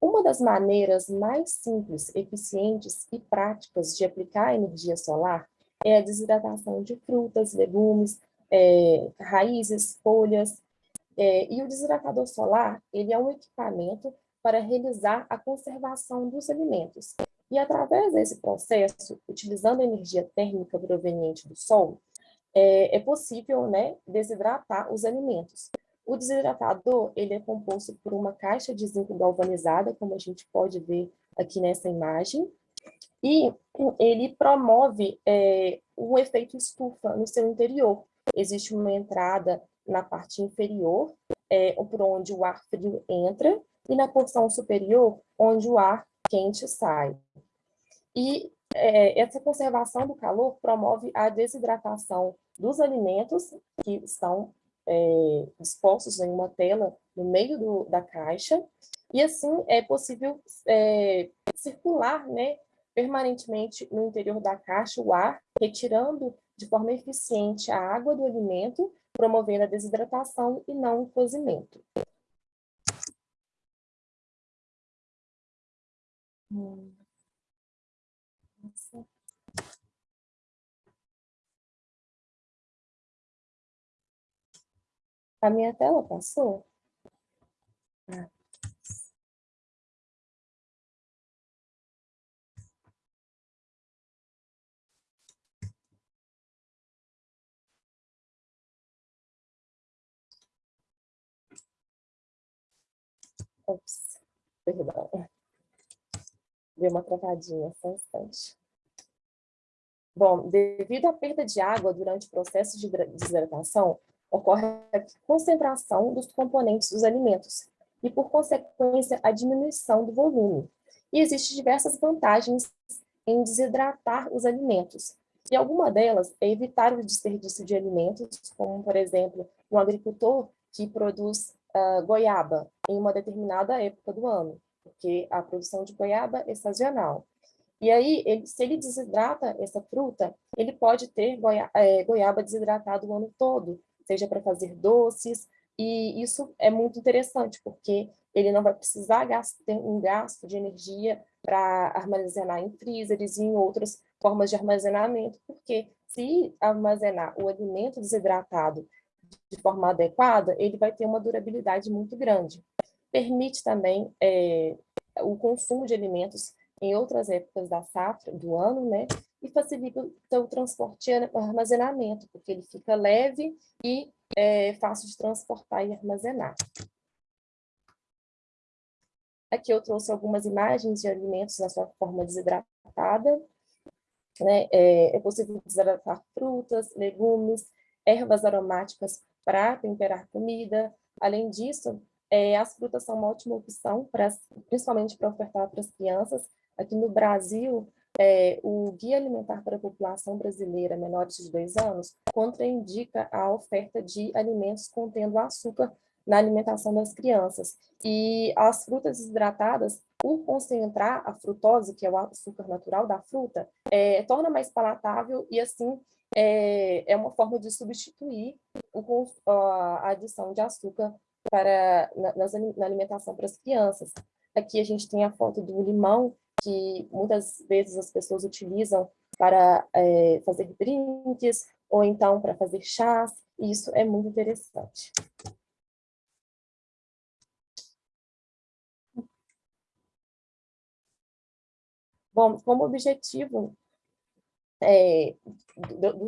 B: Uma das maneiras mais simples, eficientes e práticas de aplicar a energia solar é a desidratação de frutas, legumes, é, raízes, folhas. É, e o desidratador solar, ele é um equipamento para realizar a conservação dos alimentos. E através desse processo, utilizando a energia térmica proveniente do sol, é, é possível né, desidratar os alimentos. O desidratador ele é composto por uma caixa de zinco galvanizada, como a gente pode ver aqui nessa imagem, e ele promove é, um efeito estufa no seu interior. Existe uma entrada na parte inferior, é, por onde o ar frio entra, e na porção superior, onde o ar quente sai. E é, essa conservação do calor promove a desidratação dos alimentos que estão é, dispostos em uma tela no meio do, da caixa, e assim é possível é, circular né, permanentemente no interior da caixa o ar, retirando de forma eficiente a água do alimento, promovendo a desidratação e não o cozimento. Hum. A minha tela passou? Ah. Ops, perdão. Deu uma travadinha, só um instante. Bom, devido à perda de água durante o processo de desidratação, ocorre a concentração dos componentes dos alimentos e, por consequência, a diminuição do volume. E existem diversas vantagens em desidratar os alimentos. E alguma delas é evitar o desperdício de alimentos, como, por exemplo, um agricultor que produz uh, goiaba em uma determinada época do ano, porque a produção de goiaba é sazonal. E aí, ele, se ele desidrata essa fruta, ele pode ter goiaba, é, goiaba desidratada o ano todo, seja para fazer doces, e isso é muito interessante, porque ele não vai precisar ter um gasto de energia para armazenar em freezers e em outras formas de armazenamento, porque se armazenar o alimento desidratado de forma adequada, ele vai ter uma durabilidade muito grande. Permite também é, o consumo de alimentos em outras épocas da safra, do ano, né? E facilita o transporte e armazenamento, porque ele fica leve e é fácil de transportar e armazenar. Aqui eu trouxe algumas imagens de alimentos na sua forma desidratada. Né? É, é possível desidratar frutas, legumes, ervas aromáticas para temperar comida. Além disso, é, as frutas são uma ótima opção, principalmente para ofertar para as crianças. Aqui no Brasil, é, o Guia Alimentar para a População Brasileira Menores de 2 anos contraindica a oferta de alimentos contendo açúcar na alimentação das crianças. E as frutas desidratadas, por concentrar a frutose, que é o açúcar natural da fruta, é, torna mais palatável e, assim, é, é uma forma de substituir o, a adição de açúcar para, na, na alimentação para as crianças. Aqui a gente tem a foto do limão, que muitas vezes as pessoas utilizam para é, fazer drinks, ou então para fazer chás, e isso é muito interessante. Bom, como objetivo é,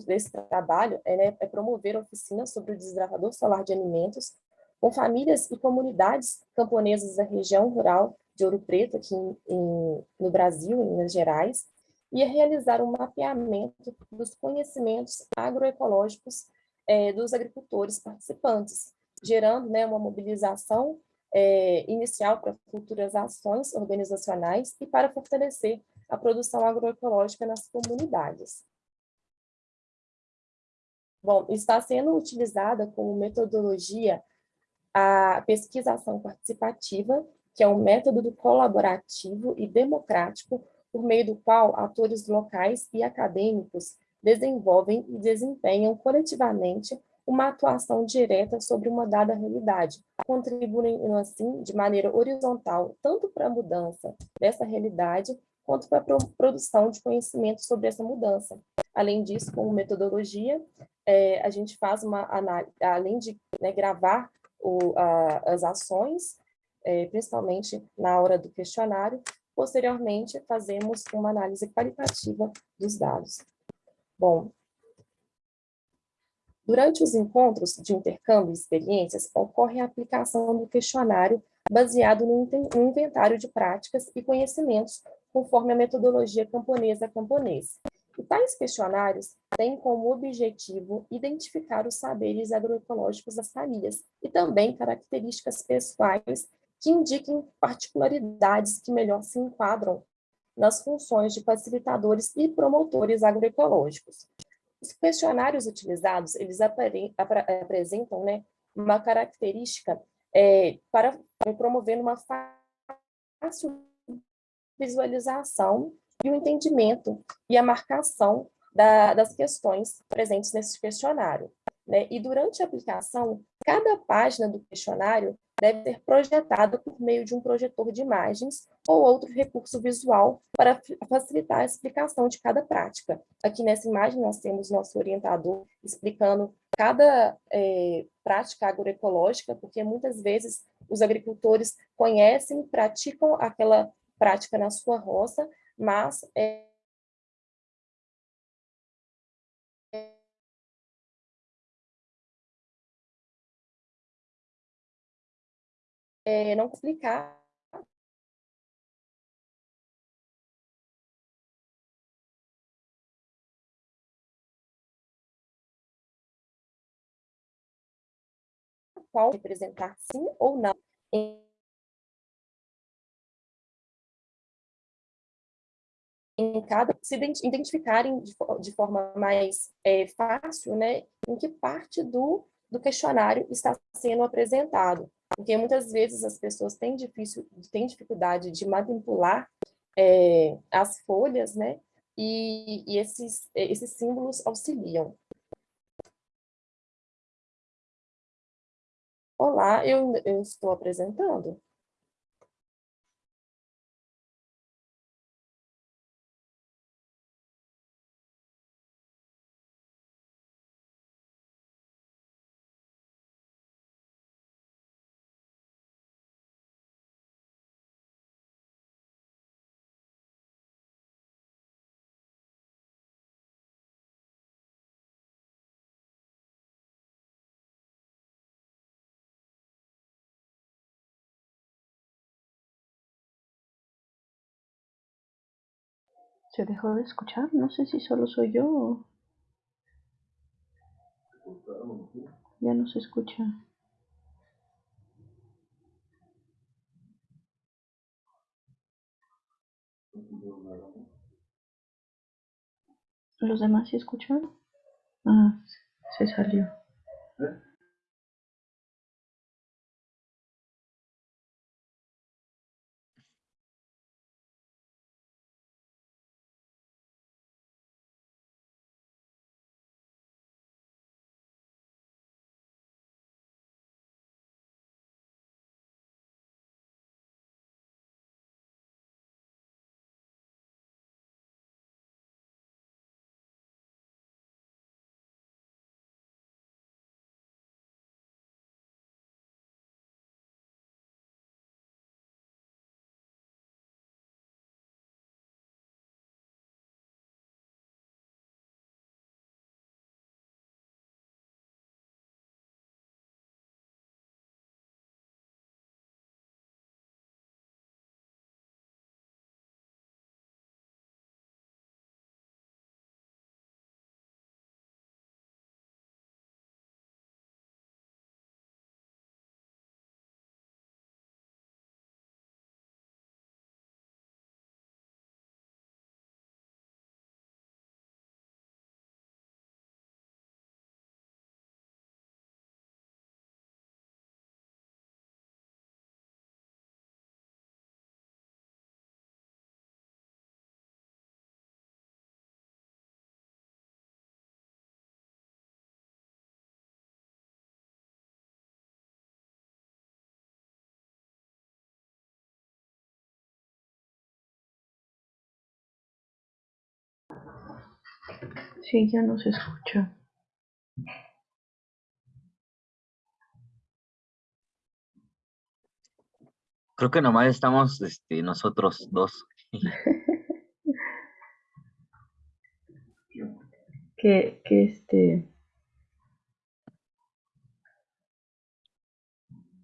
B: desse trabalho é, né, é, promover oficinas sobre o desidratador solar de alimentos com famílias e comunidades camponesas da região rural de Ouro Preto, aqui em, em, no Brasil, em Minas Gerais, é realizar um mapeamento dos conhecimentos agroecológicos é, dos agricultores participantes, gerando né, uma mobilização é, inicial para futuras ações organizacionais e para fortalecer a produção agroecológica nas comunidades. Bom, está sendo utilizada como metodologia a pesquisação participativa, que é um método colaborativo e democrático por meio do qual atores locais e acadêmicos desenvolvem e desempenham coletivamente uma atuação direta sobre uma dada realidade, contribuindo assim de maneira horizontal tanto para a mudança dessa realidade quanto para a produção de conhecimento sobre essa mudança. Além disso, como metodologia, é, a gente faz uma análise, além de né, gravar o, a, as ações, é, principalmente na hora do questionário, posteriormente fazemos uma análise qualitativa dos dados. Bom, durante os encontros de intercâmbio de experiências, ocorre a aplicação do questionário baseado no inventário de práticas e conhecimentos conforme a metodologia camponesa camponês. E tais questionários têm como objetivo identificar os saberes agroecológicos das famílias e também características pessoais que indiquem particularidades que melhor se enquadram nas funções de facilitadores e promotores agroecológicos. Os questionários utilizados, eles apresentam né, uma característica é, para promover uma fácil visualização e o entendimento e a marcação da, das questões presentes nesse questionário. Né? E durante a aplicação, cada página do questionário deve ser projetada por meio de um projetor de imagens ou outro recurso visual para facilitar a explicação de cada prática. Aqui nessa imagem nós temos nosso orientador explicando cada é, prática agroecológica, porque muitas vezes os agricultores conhecem, praticam aquela prática na sua roça, mas é, é, não explicar qual representar sim ou não em em cada, se identificarem de, de forma mais é, fácil, né, em que parte do, do questionário está sendo apresentado. Porque muitas vezes as pessoas têm, difícil, têm dificuldade de manipular é, as folhas, né, e, e esses, esses símbolos auxiliam. Olá, eu, eu estou apresentando.
C: ¿Se dejó de escuchar? No sé si solo soy yo. Ya no se escucha. ¿Los demás sí escucharon? Ah, se salió. Sí, ya no se escucha.
E: Creo que nomás estamos este, nosotros dos.
C: Que, que este.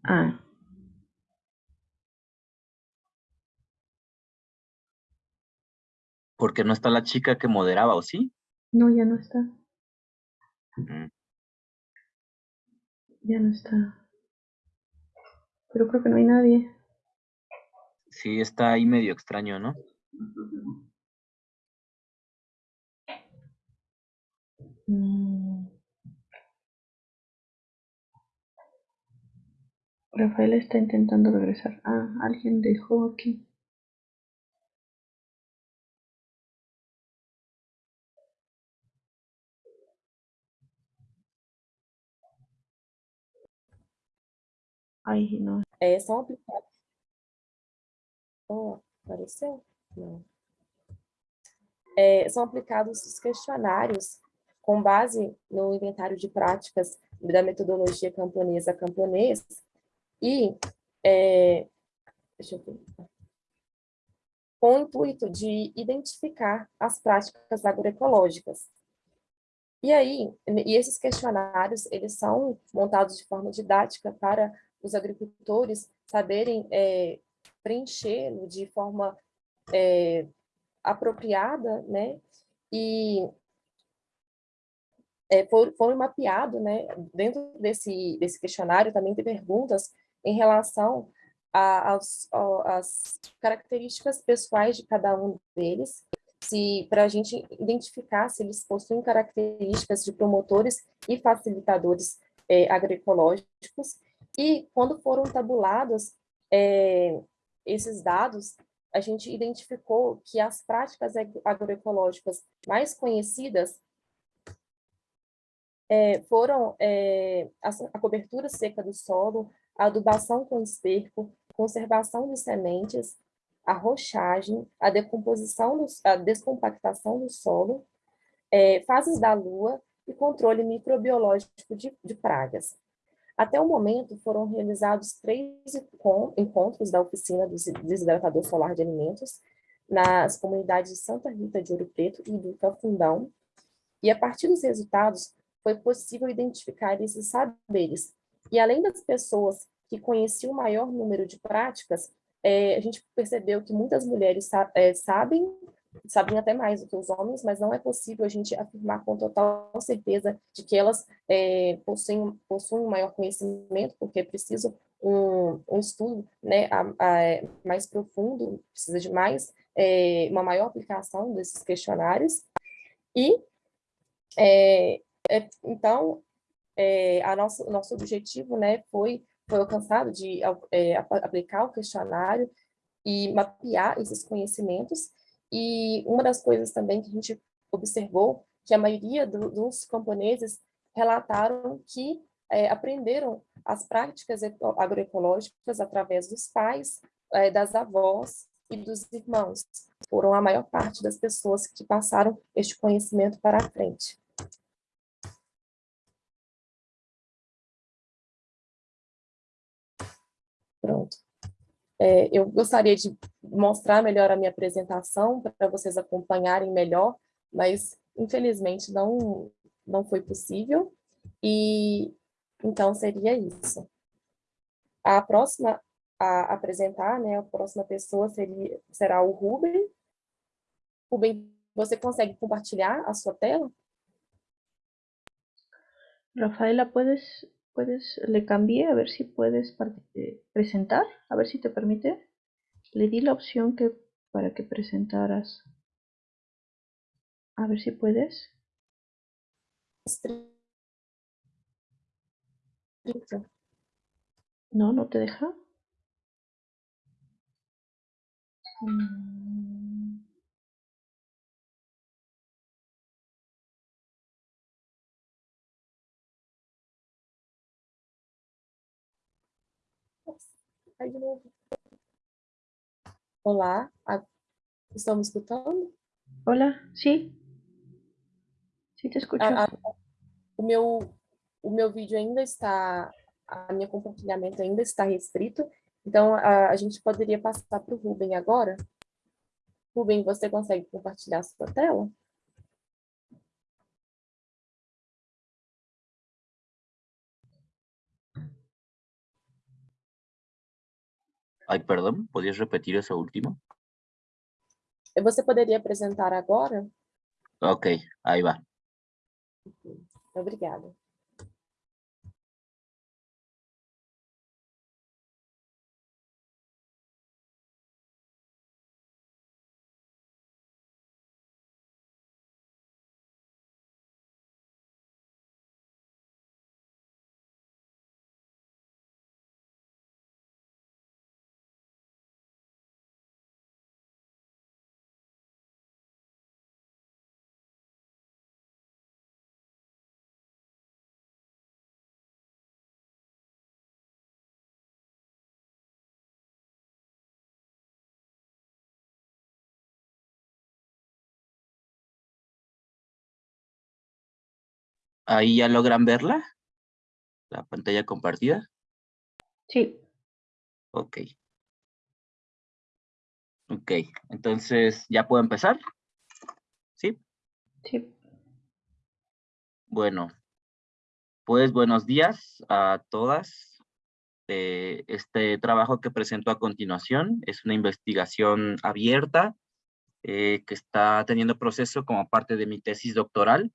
C: Ah,
E: Porque no está la chica que moderaba, ¿o sí?
C: no, ya no está.
E: Mm,
C: Ya no está. Pero creo que no hay nadie.
E: Sí, está ahí medio extraño, ¿no?
C: Mm. Rafael está intentando regresar. Ah, alguien dejó aquí. Ay, no.
B: É, são aplicados. Oh, apareceu? Não. É, são aplicados os questionários com base no inventário de práticas da metodologia camponesa camponês e é, deixa eu ver, com o intuito de identificar as práticas agroecológicas. E aí, e esses questionários, eles são montados de forma didática para os agricultores saberem é, preenchê-lo de forma é, apropriada, né? E é, foram, mapeados, né? Dentro desse, desse questionário também tem perguntas em relação às características pessoais de cada um deles, se para a gente identificar se eles possuem características de promotores e facilitadores é, agroecológicos, e quando foram tabulados é, esses dados, a gente identificou que as práticas agroecológicas mais conhecidas é, foram é, a, a, cobertura seca do solo, a adubação com esterco, conservação de sementes, a rochagem, a decomposição, do, a descompactação do solo, é, fases da lua e controle microbiológico de, de pragas. Até o momento, foram realizados três encontros da oficina do desidratador solar de alimentos nas comunidades de Santa Rita de Ouro Preto e do Cafundão, e a partir dos resultados, foi possível identificar esses saberes. E além das pessoas que conheciam o maior número de práticas, é, a gente percebeu que muitas mulheres sa é, sabem, sabem até mais do que os homens, mas não é possível a gente afirmar com total certeza de que elas é, possuem, possuem um maior conhecimento, porque é preciso um, um estudo né, a, a, mais profundo, precisa de mais, é, uma maior aplicação desses questionários, e é, é, então, é, a nosso, nosso objetivo né, foi, foi alcançado de é, aplicar o questionário e mapear esses conhecimentos. E uma das coisas também que a gente observou, que a maioria do, dos camponeses relataram que é, aprenderam as práticas agroecológicas através dos pais, é, das avós e dos irmãos. Foram a maior parte das pessoas que passaram este conhecimento para a frente. Pronto. É, eu gostaria de mostrar melhor a minha apresentação para vocês acompanharem melhor, mas infelizmente não, não foi possível, e então seria isso. A próxima a apresentar, né, a próxima pessoa seria, será o Ruben. Ruben, você consegue compartilhar a sua tela?
C: Rafaela, puedes puedes, le cambié a ver si puedes eh, presentar, a ver si te permite. Le di la opción que para que presentaras. A ver si puedes. No, no te deja. Mm.
B: Aí de novo. Olá, estão me escutando?
C: Hola, sí. Sí, te escucho.
B: A, a, o, meu, o meu vídeo ainda está, a minha compartilhamento ainda está restrito, então a, a gente poderia passar para o Rubem agora. Rubem, você consegue compartilhar a sua tela?
E: Ay, perdón, ¿podrías repetir eso último?
B: Você poderia apresentar agora?
E: Ok, ahí va.
B: Obrigada.
E: ¿Ahí ya logran verla? ¿La pantalla compartida?
C: Sí.
E: Ok. Ok, entonces, ¿ya puedo empezar? ¿Sí?
C: Sí.
E: Bueno, pues buenos días a todas. Eh, este trabajo que presento a continuación es una investigación abierta eh, que está teniendo proceso como parte de mi tesis doctoral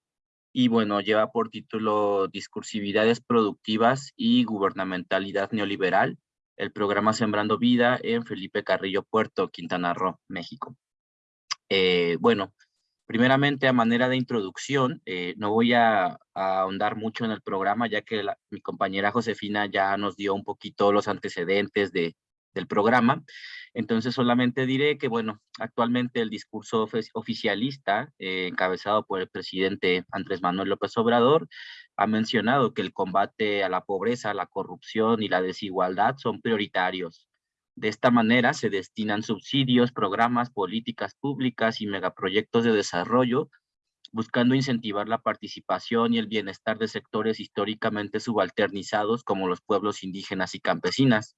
E: y bueno, lleva por título Discursividades Productivas y Gubernamentalidad Neoliberal, el programa Sembrando Vida en Felipe Carrillo Puerto, Quintana Roo, México. Eh, bueno, primeramente a manera de introducción, eh, no voy a, ahondar mucho en el programa, ya que mi compañera Josefina ya nos dio un poquito los antecedentes de, del programa. Entonces solamente diré que, bueno, actualmente el discurso oficialista, eh, encabezado por el presidente Andrés Manuel López Obrador, ha mencionado que el combate a la pobreza, la corrupción y la desigualdad son prioritarios. De esta manera se destinan subsidios, programas, políticas públicas y megaproyectos de desarrollo buscando incentivar la participación y el bienestar de sectores históricamente subalternizados como los pueblos indígenas y campesinas.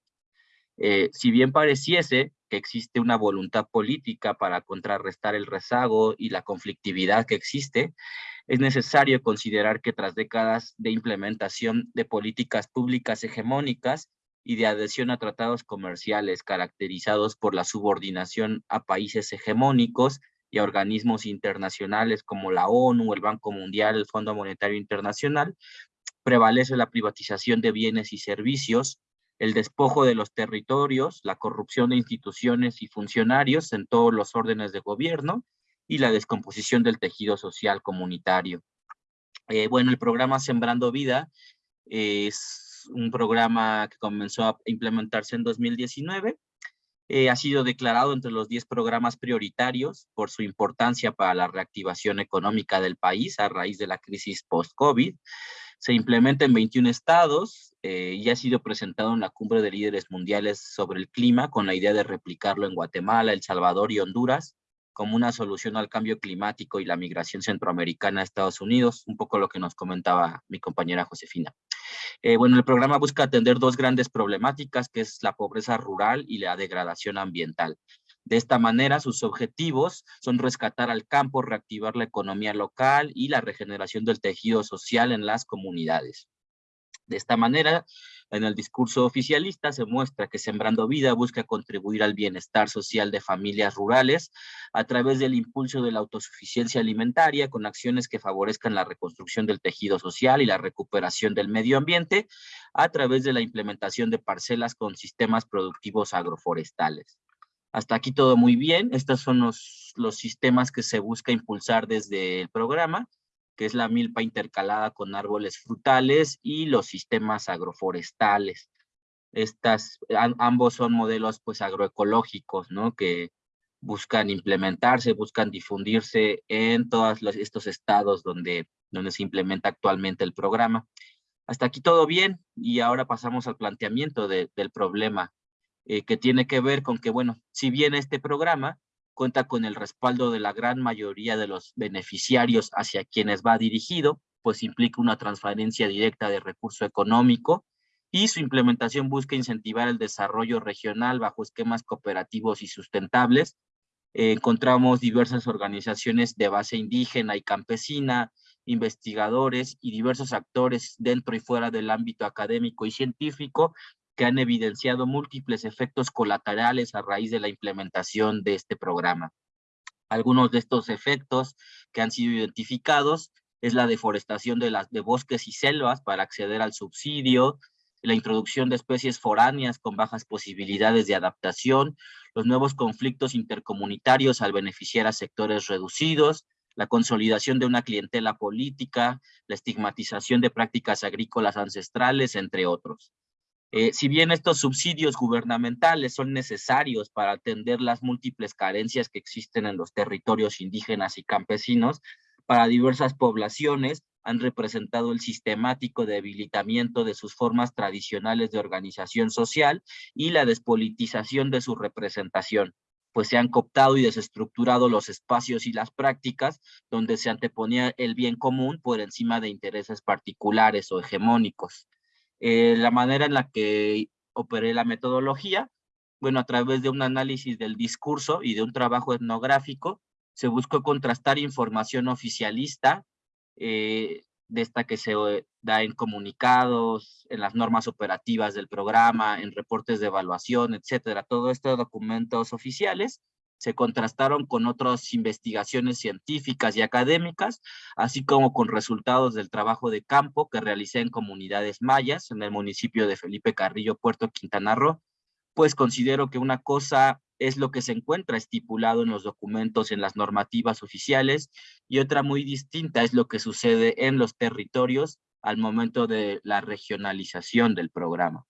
E: Eh, si bien pareciese que existe una voluntad política para contrarrestar el rezago y la conflictividad que existe, es necesario considerar que tras décadas de implementación de políticas públicas hegemónicas y de adhesión a tratados comerciales caracterizados por la subordinación a países hegemónicos y a organismos internacionales como la ONU, el Banco Mundial, el Fondo Monetario Internacional, prevalece la privatización de bienes y servicios, el despojo de los territorios, la corrupción de instituciones y funcionarios en todos los órdenes de gobierno y la descomposición del tejido social comunitario. Eh, bueno, el programa Sembrando Vida es un programa que comenzó a implementarse en 2019. Eh, ha sido declarado entre los 10 programas prioritarios por su importancia para la reactivación económica del país a raíz de la crisis post-COVID. Se implementa en 21 estados eh, y ha sido presentado en la cumbre de líderes mundiales sobre el clima con la idea de replicarlo en Guatemala, El Salvador y Honduras como una solución al cambio climático y la migración centroamericana a Estados Unidos, un poco lo que nos comentaba mi compañera Josefina. Eh, bueno, el programa busca atender dos grandes problemáticas, que es la pobreza rural y la degradación ambiental. De esta manera, sus objetivos son rescatar al campo, reactivar la economía local y la regeneración del tejido social en las comunidades. De esta manera, en el discurso oficialista se muestra que Sembrando Vida busca contribuir al bienestar social de familias rurales a través del impulso de la autosuficiencia alimentaria con acciones que favorezcan la reconstrucción del tejido social y la recuperación del medio ambiente a través de la implementación de parcelas con sistemas productivos agroforestales. Hasta aquí todo muy bien. Estos son los, los sistemas que se busca impulsar desde el programa, que es la milpa intercalada con árboles frutales y los sistemas agroforestales. Estas, ambos son modelos pues agroecológicos, ¿no? Que buscan implementarse, buscan difundirse en todos los, estos estados donde, donde se implementa actualmente el programa. Hasta aquí todo bien y ahora pasamos al planteamiento de, del problema eh, que tiene que ver con que, bueno, si bien este programa cuenta con el respaldo de la gran mayoría de los beneficiarios hacia quienes va dirigido, pues implica una transferencia directa de recurso económico y su implementación busca incentivar el desarrollo regional bajo esquemas cooperativos y sustentables. Eh, encontramos diversas organizaciones de base indígena y campesina, investigadores y diversos actores dentro y fuera del ámbito académico y científico que han evidenciado múltiples efectos colaterales a raíz de la implementación de este programa. Algunos de estos efectos que han sido identificados es la deforestación de, de bosques y selvas para acceder al subsidio, la introducción de especies foráneas con bajas posibilidades de adaptación, los nuevos conflictos intercomunitarios al beneficiar a sectores reducidos, la consolidación de una clientela política, la estigmatización de prácticas agrícolas ancestrales, entre otros. Eh, si bien estos subsidios gubernamentales son necesarios para atender las múltiples carencias que existen en los territorios indígenas y campesinos, para diversas poblaciones han representado el sistemático debilitamiento de sus formas tradicionales de organización social y la despolitización de su representación, pues se han cooptado y desestructurado los espacios y las prácticas donde se anteponía el bien común por encima de intereses particulares o hegemónicos. Eh, la manera en la que operé la metodología, bueno, a través de un análisis del discurso y de un trabajo etnográfico, se buscó contrastar información oficialista, eh, de esta que se eh, da en comunicados, en las normas operativas del programa, en reportes de evaluación, etcétera. Todo estos documentos oficiales se contrastaron con otras investigaciones científicas y académicas, así como con resultados del trabajo de campo que realicé en comunidades mayas en el municipio de Felipe Carrillo, Puerto Quintana Roo, pues considero que una cosa es lo que se encuentra estipulado en los documentos, en las normativas oficiales, y otra muy distinta es lo que sucede en los territorios al momento de la regionalización del programa.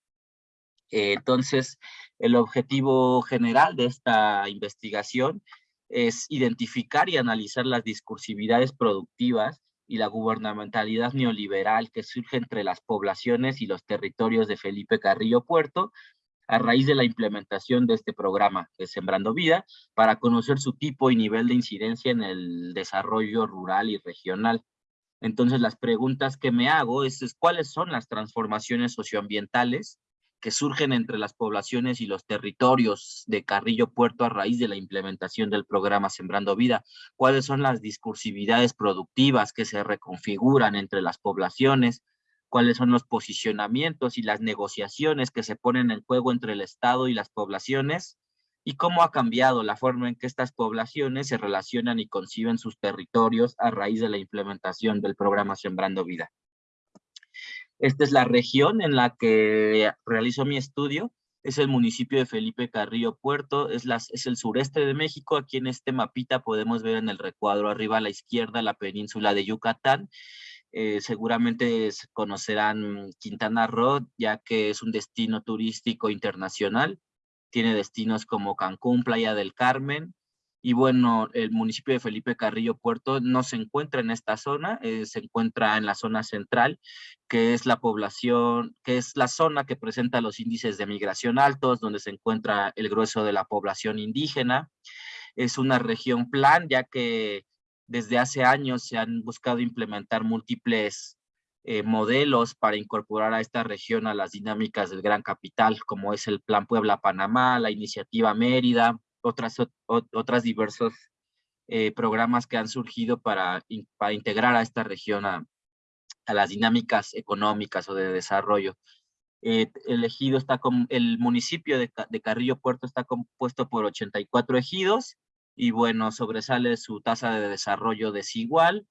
E: Eh, entonces, el objetivo general de esta investigación es identificar y analizar las discursividades productivas y la gubernamentalidad neoliberal que surge entre las poblaciones y los territorios de Felipe Carrillo Puerto a raíz de la implementación de este programa de Sembrando Vida para conocer su tipo y nivel de incidencia en el desarrollo rural y regional. Entonces, las preguntas que me hago es, es cuáles son las transformaciones socioambientales que surgen entre las poblaciones y los territorios de Carrillo Puerto a raíz de la implementación del programa Sembrando Vida, cuáles son las discursividades productivas que se reconfiguran entre las poblaciones, cuáles son los posicionamientos y las negociaciones que se ponen en juego entre el Estado y las poblaciones, y cómo ha cambiado la forma en que estas poblaciones se relacionan y conciben sus territorios a raíz de la implementación del programa Sembrando Vida. Esta es la región en la que realizo mi estudio. Es el municipio de Felipe Carrillo Puerto, es, las, es el sureste de México. Aquí en este mapita podemos ver en el recuadro arriba a la izquierda la península de Yucatán. Eh, seguramente conocerán Quintana Roo, ya que es un destino turístico internacional. Tiene destinos como Cancún, Playa del Carmen, y bueno, el municipio de Felipe Carrillo Puerto no se encuentra en esta zona, eh, se encuentra en la zona central, que es la población, que es la zona que presenta los índices de migración altos, donde se encuentra el grueso de la población indígena. Es una región plan, ya que desde hace años se han buscado implementar múltiples eh, modelos para incorporar a esta región a las dinámicas del gran capital, como es el Plan Puebla-Panamá, la Iniciativa Mérida, otras, diversos eh, programas que han surgido para, para integrar a esta región a, a las dinámicas económicas o de desarrollo. Eh, el ejido está con, el municipio de, de, Carrillo Puerto está compuesto por 84 ejidos y bueno, sobresale su tasa de desarrollo desigual,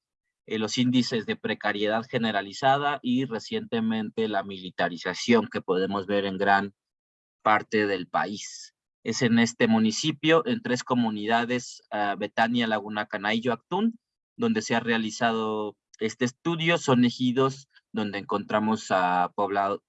E: eh, los índices de precariedad generalizada y recientemente la militarización que podemos ver en gran parte del país es en este municipio, en tres comunidades, uh, Betania, Laguna Canaillo, Actún, donde se ha realizado este estudio. Son ejidos donde encontramos a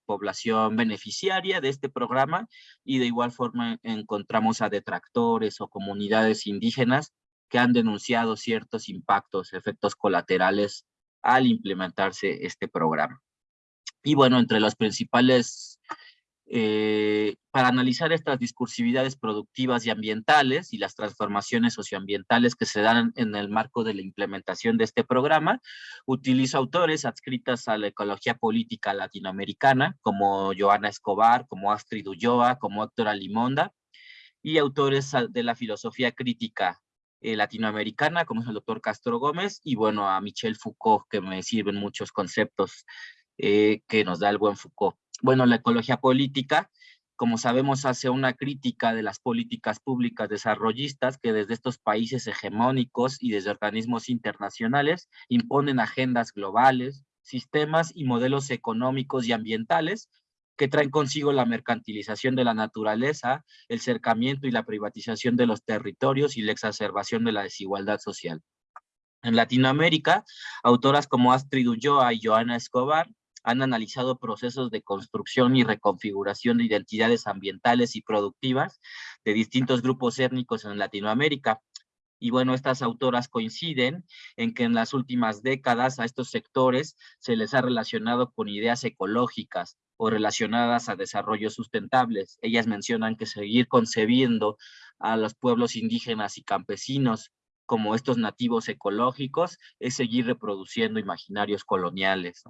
E: población beneficiaria de este programa y de igual forma encontramos a detractores o comunidades indígenas que han denunciado ciertos impactos, efectos colaterales al implementarse este programa. Y bueno, entre los principales eh, para analizar estas discursividades productivas y ambientales y las transformaciones socioambientales que se dan en el marco de la implementación de este programa, utilizo autores adscritas a la ecología política latinoamericana, como Joana Escobar, como Astrid Ulloa, como Héctor Alimonda, y autores de la filosofía crítica eh, latinoamericana, como es el doctor Castro Gómez, y bueno, a Michel Foucault, que me sirven muchos conceptos eh, que nos da el buen Foucault. Bueno, la ecología política, como sabemos, hace una crítica de las políticas públicas desarrollistas que desde estos países hegemónicos y desde organismos internacionales imponen agendas globales, sistemas y modelos económicos y ambientales que traen consigo la mercantilización de la naturaleza, el cercamiento y la privatización de los territorios y la exacerbación de la desigualdad social. En Latinoamérica, autoras como Astrid Ulloa y Joana Escobar han analizado procesos de construcción y reconfiguración de identidades ambientales y productivas de distintos grupos étnicos en Latinoamérica. Y bueno, estas autoras coinciden en que en las últimas décadas a estos sectores se les ha relacionado con ideas ecológicas o relacionadas a desarrollos sustentables. Ellas mencionan que seguir concebiendo a los pueblos indígenas y campesinos como estos nativos ecológicos es seguir reproduciendo imaginarios coloniales.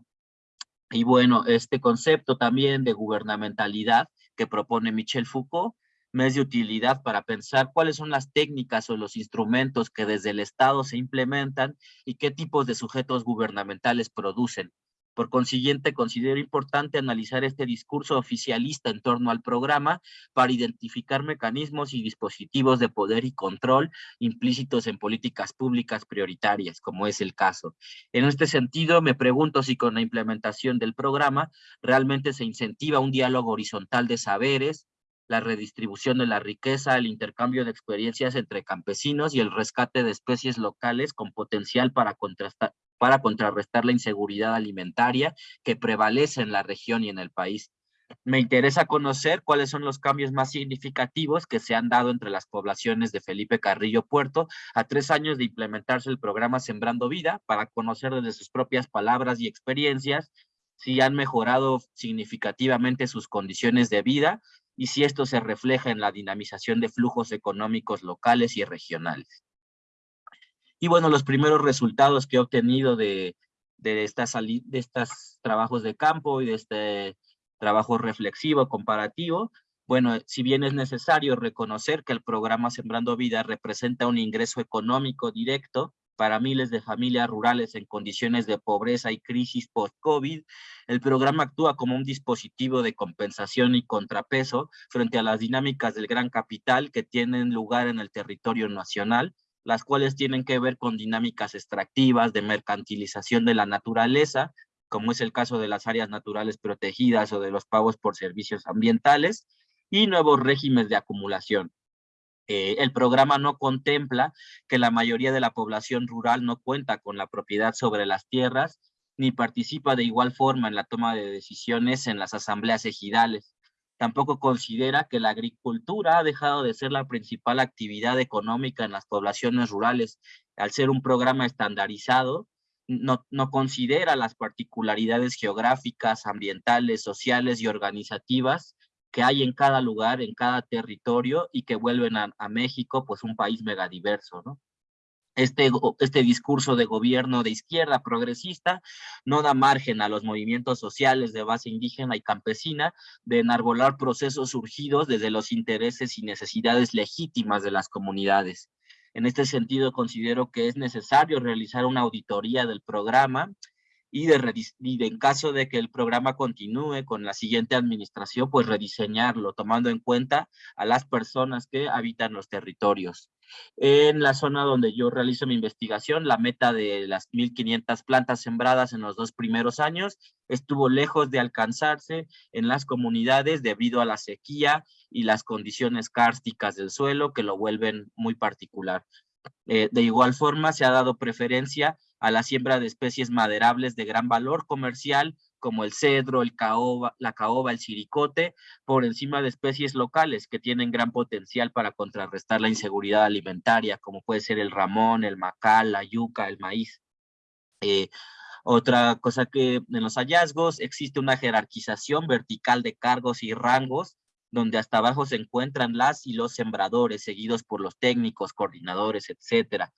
E: Y bueno, este concepto también de gubernamentalidad que propone Michel Foucault me es de utilidad para pensar cuáles son las técnicas o los instrumentos que desde el Estado se implementan y qué tipos de sujetos gubernamentales producen. Por consiguiente, considero importante analizar este discurso oficialista en torno al programa para identificar mecanismos y dispositivos de poder y control implícitos en políticas públicas prioritarias, como es el caso. En este sentido, me pregunto si con la implementación del programa realmente se incentiva un diálogo horizontal de saberes, la redistribución de la riqueza, el intercambio de experiencias entre campesinos y el rescate de especies locales con potencial para contrastar, para contrarrestar la inseguridad alimentaria que prevalece en la región y en el país. Me interesa conocer cuáles son los cambios más significativos que se han dado entre las poblaciones de Felipe Carrillo Puerto a tres años de implementarse el programa Sembrando Vida para conocer desde sus propias palabras y experiencias si han mejorado significativamente sus condiciones de vida y si esto se refleja en la dinamización de flujos económicos locales y regionales. Y bueno, los primeros resultados que he obtenido de, de, estas, de estos trabajos de campo y de este trabajo reflexivo, comparativo, bueno, si bien es necesario reconocer que el programa Sembrando Vida representa un ingreso económico directo para miles de familias rurales en condiciones de pobreza y crisis post-COVID, el programa actúa como un dispositivo de compensación y contrapeso frente a las dinámicas del gran capital que tienen lugar en el territorio nacional las cuales tienen que ver con dinámicas extractivas de mercantilización de la naturaleza, como es el caso de las áreas naturales protegidas o de los pagos por servicios ambientales, y nuevos regímenes de acumulación. Eh, el programa no contempla que la mayoría de la población rural no cuenta con la propiedad sobre las tierras, ni participa de igual forma en la toma de decisiones en las asambleas ejidales. Tampoco considera que la agricultura ha dejado de ser la principal actividad económica en las poblaciones rurales. Al ser un programa estandarizado, no, no considera las particularidades geográficas, ambientales, sociales y organizativas que hay en cada lugar, en cada territorio y que vuelven a, México pues un país megadiverso, ¿no? Este, este discurso de gobierno de izquierda progresista no da margen a los movimientos sociales de base indígena y campesina de enarbolar procesos surgidos desde los intereses y necesidades legítimas de las comunidades. En este sentido, considero que es necesario realizar una auditoría del programa y, de, y en caso de que el programa continúe con la siguiente administración, pues rediseñarlo, tomando en cuenta a las personas que habitan los territorios. En la zona donde yo realizo mi investigación, la meta de las 1.500 plantas sembradas en los dos primeros años estuvo lejos de alcanzarse en las comunidades debido a la sequía y las condiciones kársticas del suelo que lo vuelven muy particular. Eh, de igual forma, se ha dado preferencia a la siembra de especies maderables de gran valor comercial como el cedro, el caoba, la caoba, el siricote, por encima de especies locales que tienen gran potencial para contrarrestar la inseguridad alimentaria, como puede ser el ramón, el macal, la yuca, el maíz. Eh, Otra cosa que en los hallazgos existe una jerarquización vertical de cargos y rangos donde hasta abajo se encuentran las y los sembradores, seguidos por los técnicos, coordinadores, etcétera.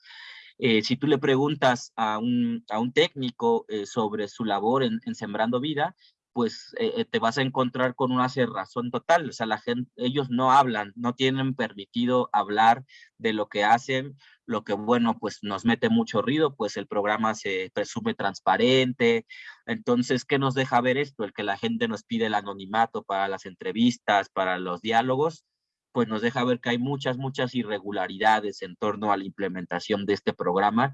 E: Eh, si tú le preguntas a un, a un técnico eh, sobre su labor en, Sembrando Vida, pues eh, te vas a encontrar con una cerrazón total. O sea, la gente, ellos no hablan, no tienen permitido hablar de lo que hacen, lo que, bueno, pues nos mete mucho ruido, pues el programa se presume transparente. Entonces, ¿qué nos deja ver esto? El que la gente nos pide el anonimato para las entrevistas, para los diálogos, pues nos deja ver que hay muchas, muchas irregularidades en torno a la implementación de este programa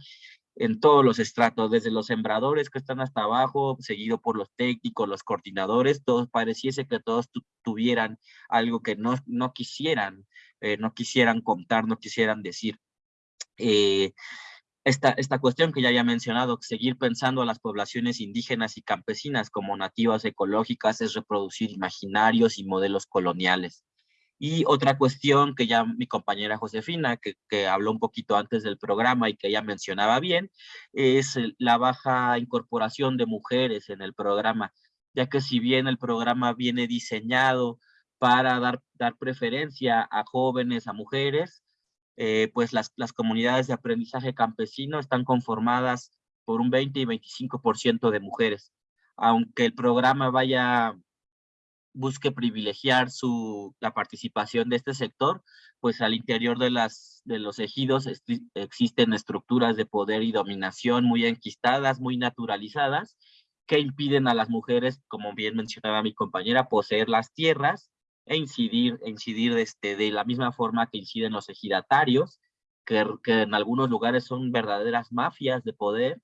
E: en todos los estratos, desde los sembradores que están hasta abajo, seguido por los técnicos, los coordinadores, todos pareciese que todos tuvieran algo que no, no quisieran, eh, no quisieran contar, no quisieran decir. Eh, esta, esta cuestión que ya había mencionado, seguir pensando a las poblaciones indígenas y campesinas como nativas ecológicas es reproducir imaginarios y modelos coloniales. Y otra cuestión que ya mi compañera Josefina, que, que, habló un poquito antes del programa y que ella mencionaba bien, es la baja incorporación de mujeres en el programa, ya que si bien el programa viene diseñado para dar, dar preferencia a jóvenes, a mujeres, eh, pues las, las comunidades de aprendizaje campesino están conformadas por un 20 y 25% de mujeres. Aunque el programa vaya, busque privilegiar su, la participación de este sector, pues al interior de, las, de los ejidos existen estructuras de poder y dominación muy enquistadas, muy naturalizadas, que impiden a las mujeres, como bien mencionaba mi compañera, poseer las tierras e incidir, e incidir este, de la misma forma que inciden los ejidatarios, que, que en algunos lugares son verdaderas mafias de poder,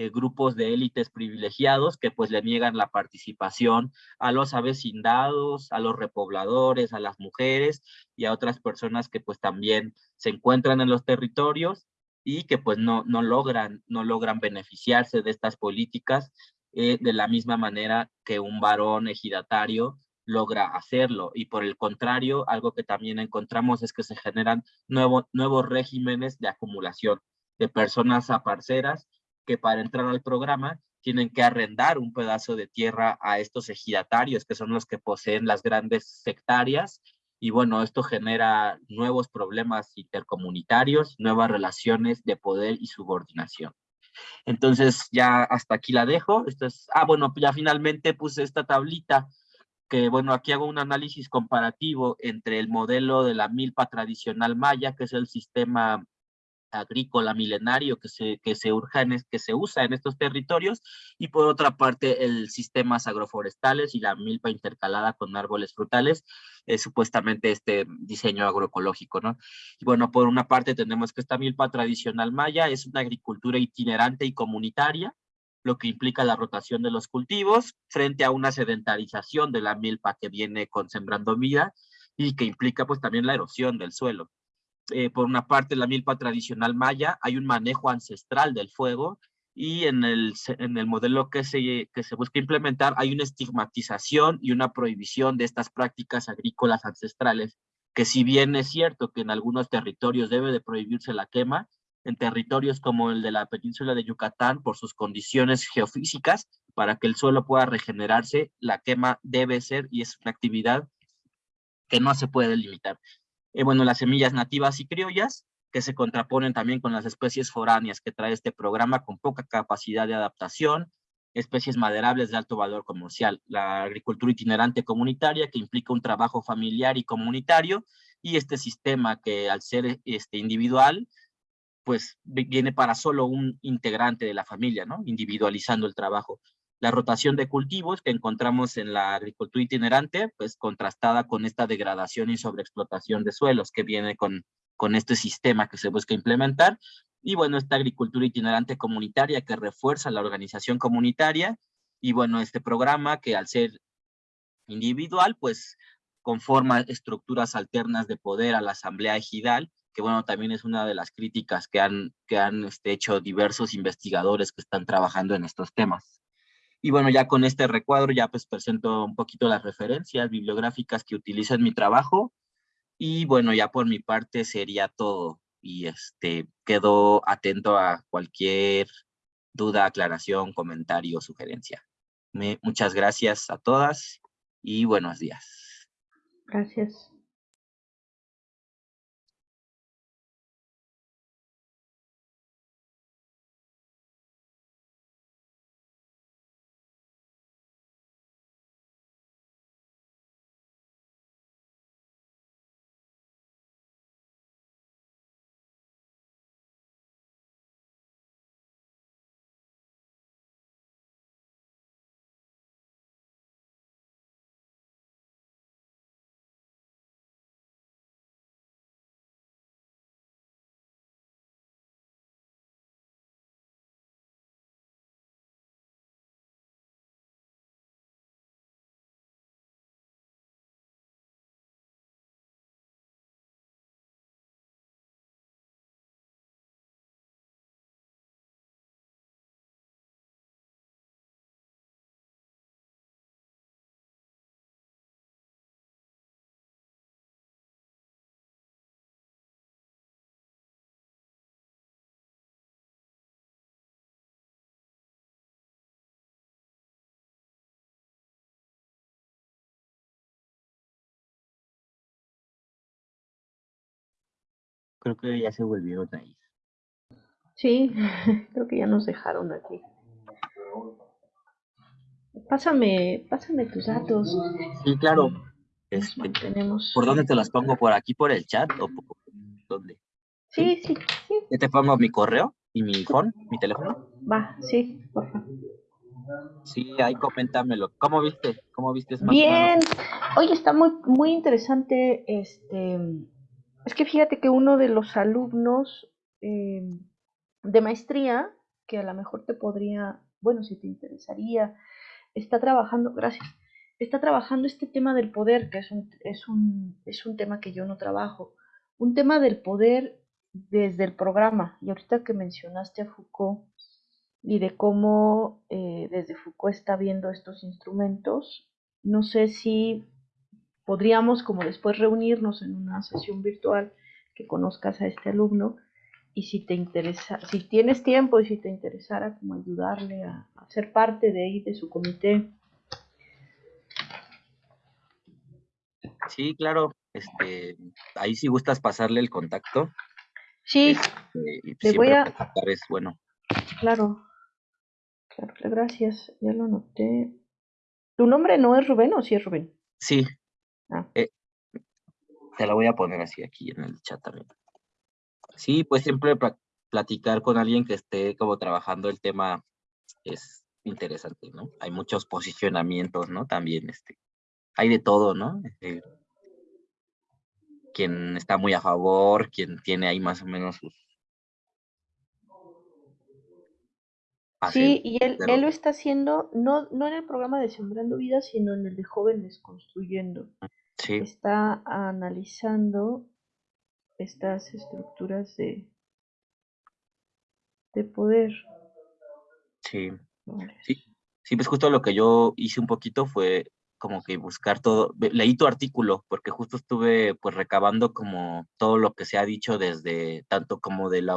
E: eh, grupos de élites privilegiados que pues le niegan la participación a los avecindados, a los repobladores, a las mujeres y a otras personas que pues también se encuentran en los territorios y que pues no, no, logran, no logran beneficiarse de estas políticas eh, de la misma manera que un varón ejidatario logra hacerlo. Y por el contrario, algo que también encontramos es que se generan nuevos regímenes de acumulación de personas aparceras que para entrar al programa tienen que arrendar un pedazo de tierra a estos ejidatarios, que son los que poseen las grandes sectarias. Y bueno, esto genera nuevos problemas intercomunitarios, nuevas relaciones de poder y subordinación. Entonces ya hasta aquí la dejo. Esto es, ah, bueno, ya finalmente puse esta tablita que bueno, aquí hago un análisis comparativo entre el modelo de la milpa tradicional maya, que es el sistema agrícola milenario que se, que se, en, que se usa en estos territorios, y por otra parte el sistemas agroforestales y la milpa intercalada con árboles frutales, es supuestamente este diseño agroecológico, ¿no? Y bueno, por una parte tenemos que esta milpa tradicional maya es una agricultura itinerante y comunitaria, lo que implica la rotación de los cultivos frente a una sedentarización de la milpa que viene con sembrando vida y que implica pues también la erosión del suelo. Eh, por una parte, la milpa tradicional maya, hay un manejo ancestral del fuego y en el, en el modelo que se, que se busca implementar hay una estigmatización y una prohibición de estas prácticas agrícolas ancestrales, que si bien es cierto que en algunos territorios debe de prohibirse la quema, en territorios como el de la península de Yucatán por sus condiciones geofísicas, para que el suelo pueda regenerarse, la quema debe ser y es una actividad que no se puede limitar. Eh, bueno, las semillas nativas y criollas, que se contraponen también con las especies foráneas que trae este programa con poca capacidad de adaptación, especies maderables de alto valor comercial, la agricultura itinerante comunitaria que implica un trabajo familiar y comunitario, y este sistema que al ser este, individual pues viene para solo un integrante de la familia, ¿no? Individualizando el trabajo. La rotación de cultivos que encontramos en la agricultura itinerante, pues contrastada con esta degradación y sobreexplotación de suelos que viene con, con este sistema que se busca implementar. Y bueno, esta agricultura itinerante comunitaria que refuerza la organización comunitaria. Y bueno, este programa que al ser individual, pues conforma estructuras alternas de poder a la asamblea ejidal que bueno, también es una de las críticas que han, que han este, hecho diversos investigadores que están trabajando en estos temas. Y bueno, ya con este recuadro ya pues presento un poquito las referencias bibliográficas que utilizo en mi trabajo. Y bueno, ya por mi parte sería todo. Y este, quedo atento a cualquier duda, aclaración, comentario, sugerencia. Me, muchas gracias a todas y buenos días.
C: Gracias.
E: Creo que ya se volvieron ahí.
C: Sí, creo que ya nos dejaron aquí. Pásame, pásame tus datos.
E: Sí, claro. Este,
C: mantenemos.
E: ¿Por dónde te las pongo? ¿Por aquí, por el chat? ¿O por dónde?
C: Sí, sí, sí,
E: ¿Ya te pongo mi correo y mi phone, mi teléfono?
C: va, sí, por favor.
E: Sí, ahí coméntamelo. ¿Cómo viste? ¿Cómo viste? más?
C: Bien, oye, está muy, muy interesante. Este, es que fíjate que uno de los alumnos eh, de maestría, que a lo mejor te podría, bueno, si te interesaría, está trabajando, gracias, está trabajando este tema del poder, que es un, es un, es un tema que yo no trabajo, un tema del poder desde el programa. Y ahorita que mencionaste a Foucault y de cómo eh, desde Foucault está viendo estos instrumentos, no sé si podríamos como después reunirnos en una sesión virtual que conozcas a este alumno y si te interesa, si tienes tiempo y si te interesara como ayudarle a, a ser parte de ahí de su comité.
E: Sí, claro. Este, ahí si gustas pasarle el contacto.
C: Sí,
E: este, y
C: Le voy a-
E: es bueno.
C: claro. Claro, gracias. Ya lo anoté. ¿Tu nombre no es Rubén o sí es Rubén?
E: Sí.
C: Ah.
E: eh, te la voy a poner así aquí en el chat también. Sí, pues siempre pla- platicar con alguien que esté como trabajando el tema es interesante, ¿no? Hay muchos posicionamientos, ¿no? También, este, hay de todo, ¿no? Eh, quien está muy a favor, quien tiene ahí más o menos sus...
C: Sí, y él,
E: pero-
C: él lo está haciendo no, no en el programa de Sembrando Vida, sino en el de Jóvenes Construyendo.
E: Sí,
C: Está analizando estas estructuras de, de poder.
E: sí.
C: Vale.
E: Sí, sí, pues justo lo que yo hice un poquito fue como que buscar todo, leí tu artículo porque justo estuve pues recabando como todo lo que se ha dicho desde tanto como de la,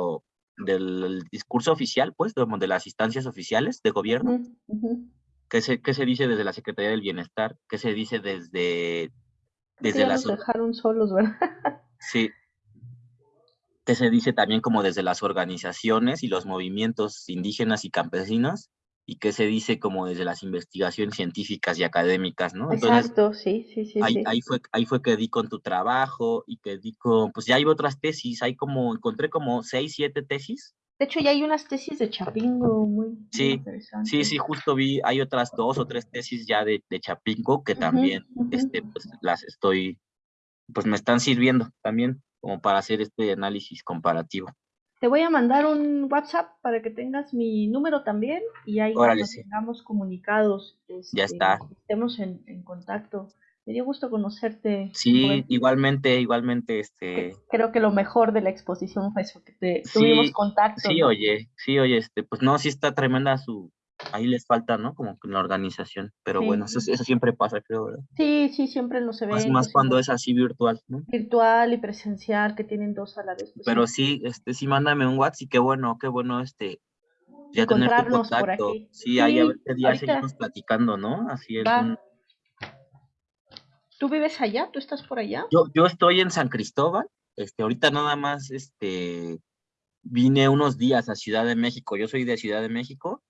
E: del discurso oficial, pues, como de las instancias oficiales de gobierno, qué se, qué se dice desde la Secretaría del Bienestar, qué se dice desde, desde
C: ya
E: las,
C: nos dejaron solos, ¿verdad?
E: sí, qué se dice también como desde las organizaciones y los movimientos indígenas y campesinos, y qué se dice como desde las investigaciones científicas y académicas, ¿no? Entonces,
C: Exacto, sí, sí, sí,
E: ahí,
C: sí.
E: ahí fue, ahí fue que di con tu trabajo y que di con, pues ya hay otras tesis, hay como, encontré como seis, siete tesis.
C: De hecho, ya hay unas tesis de Chapingo muy, muy
E: Sí,
C: interesantes.
E: Sí, sí, justo vi, hay otras dos o tres tesis ya de, de Chapinco que también, este, pues las estoy, pues me están sirviendo también como para hacer este análisis comparativo.
C: Te voy a mandar un WhatsApp para que tengas mi número también y ahí nos
E: Órale, sí.
C: mantengamos comunicados.
E: Ya
C: este,
E: está.
C: Estemos en, en contacto. Me dio gusto conocerte.
E: Sí,
C: Rubén.
E: igualmente, igualmente, este,
C: Creo que lo mejor de la exposición fue eso, que te, tuvimos contacto.
E: sí,
C: ¿no?
E: oye, sí, oye, este, pues no, sí está tremenda su, ahí les falta, ¿no? Como que la organización, pero
C: Sí.
E: bueno, eso, eso siempre pasa, creo, ¿verdad?
C: Sí, sí, siempre los
E: Más,
C: eventos.
E: más
C: y
E: cuando es así virtual, ¿no?
C: virtual y presencial, que tienen dos a la vez. pues
E: Pero
C: sí.
E: este, sí, mándame un WhatsApp y qué bueno, qué bueno, este, Ya tener tu
C: encontrarnos por
E: contacto.
C: aquí.
E: Sí, ahí a ver qué día
C: ahorita-
E: seguimos platicando, ¿no? Así es. Un-
C: ¿Tú vives allá? ¿Tú estás por allá?
E: Yo, yo estoy en San Cristóbal, este, ahorita nada más, este, vine unos días a Ciudad de México, yo soy de Ciudad de México,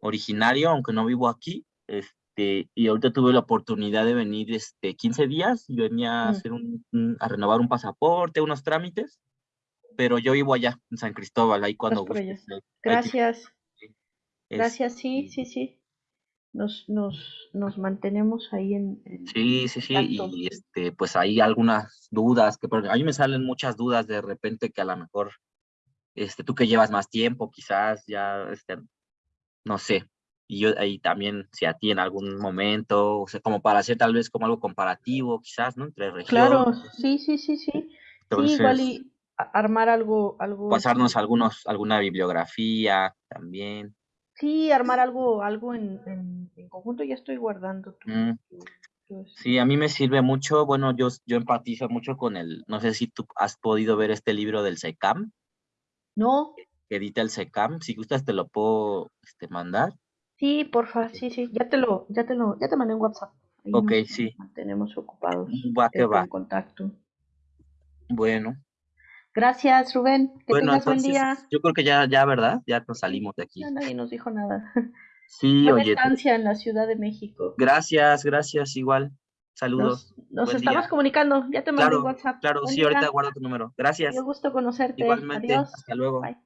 E: originario, aunque no vivo aquí, este, y ahorita tuve la oportunidad de venir, este, 15 días, y venía a
C: Mm.
E: hacer un, a renovar un pasaporte, unos trámites, pero yo vivo allá, en San Cristóbal, ahí cuando te-
C: Gracias. Gracias, sí, sí, sí. Nos, nos, nos mantenemos ahí en, en-
E: Sí, sí, sí, y este, pues hay algunas dudas que, porque a mí me salen muchas dudas de repente que a lo mejor, este, tú que llevas más tiempo, quizás ya, este, no sé, y yo ahí también, si a ti en algún momento, o sea, como para hacer tal vez como algo comparativo, quizás, ¿no? Entre regiones.
C: Claro, sí, sí, sí, sí. sí, igual
E: Entonces,
C: y armar algo, algo.
E: pasarnos
C: este,
E: algunos, alguna bibliografía también.
C: Sí, armar algo, algo en, en, en conjunto. Ya estoy guardando tu,
E: Mm.
C: tu- tu, este,
E: Sí, a mí me sirve mucho, bueno, yo, yo empatizo mucho con el, no sé si tú has podido ver este libro del SECAM,
C: No,
E: que edita el SECAM, si gustas te lo puedo este, mandar.
C: sí, porfa, sí, sí. Ya te lo, ya te lo, ya te mandé un WhatsApp. Ahí
E: Ok, sí.
C: mantenemos ocupados.
E: Va que
C: eh,
E: va.
C: En contacto.
E: Bueno,
C: Gracias, Rubén. Que
E: bueno,
C: tengas buen
E: entonces
C: día.
E: yo creo que ya, ya, ¿verdad? Ya nos salimos de aquí.
C: Ya nadie nos dijo nada.
E: Sí,
C: Buena
E: oye,
C: estancia en la Ciudad de México.
E: gracias, gracias, igual. Saludos.
C: Nos, nos
E: Buen
C: estamos
E: día.
C: comunicando. Ya te mandé
E: Claro,
C: un WhatsApp.
E: Claro,
C: Buen
E: sí, ahorita guardo tu número. Gracias.
C: Dio gusto conocerte.
E: Igualmente,
C: Adiós.
E: hasta luego.
C: Bye.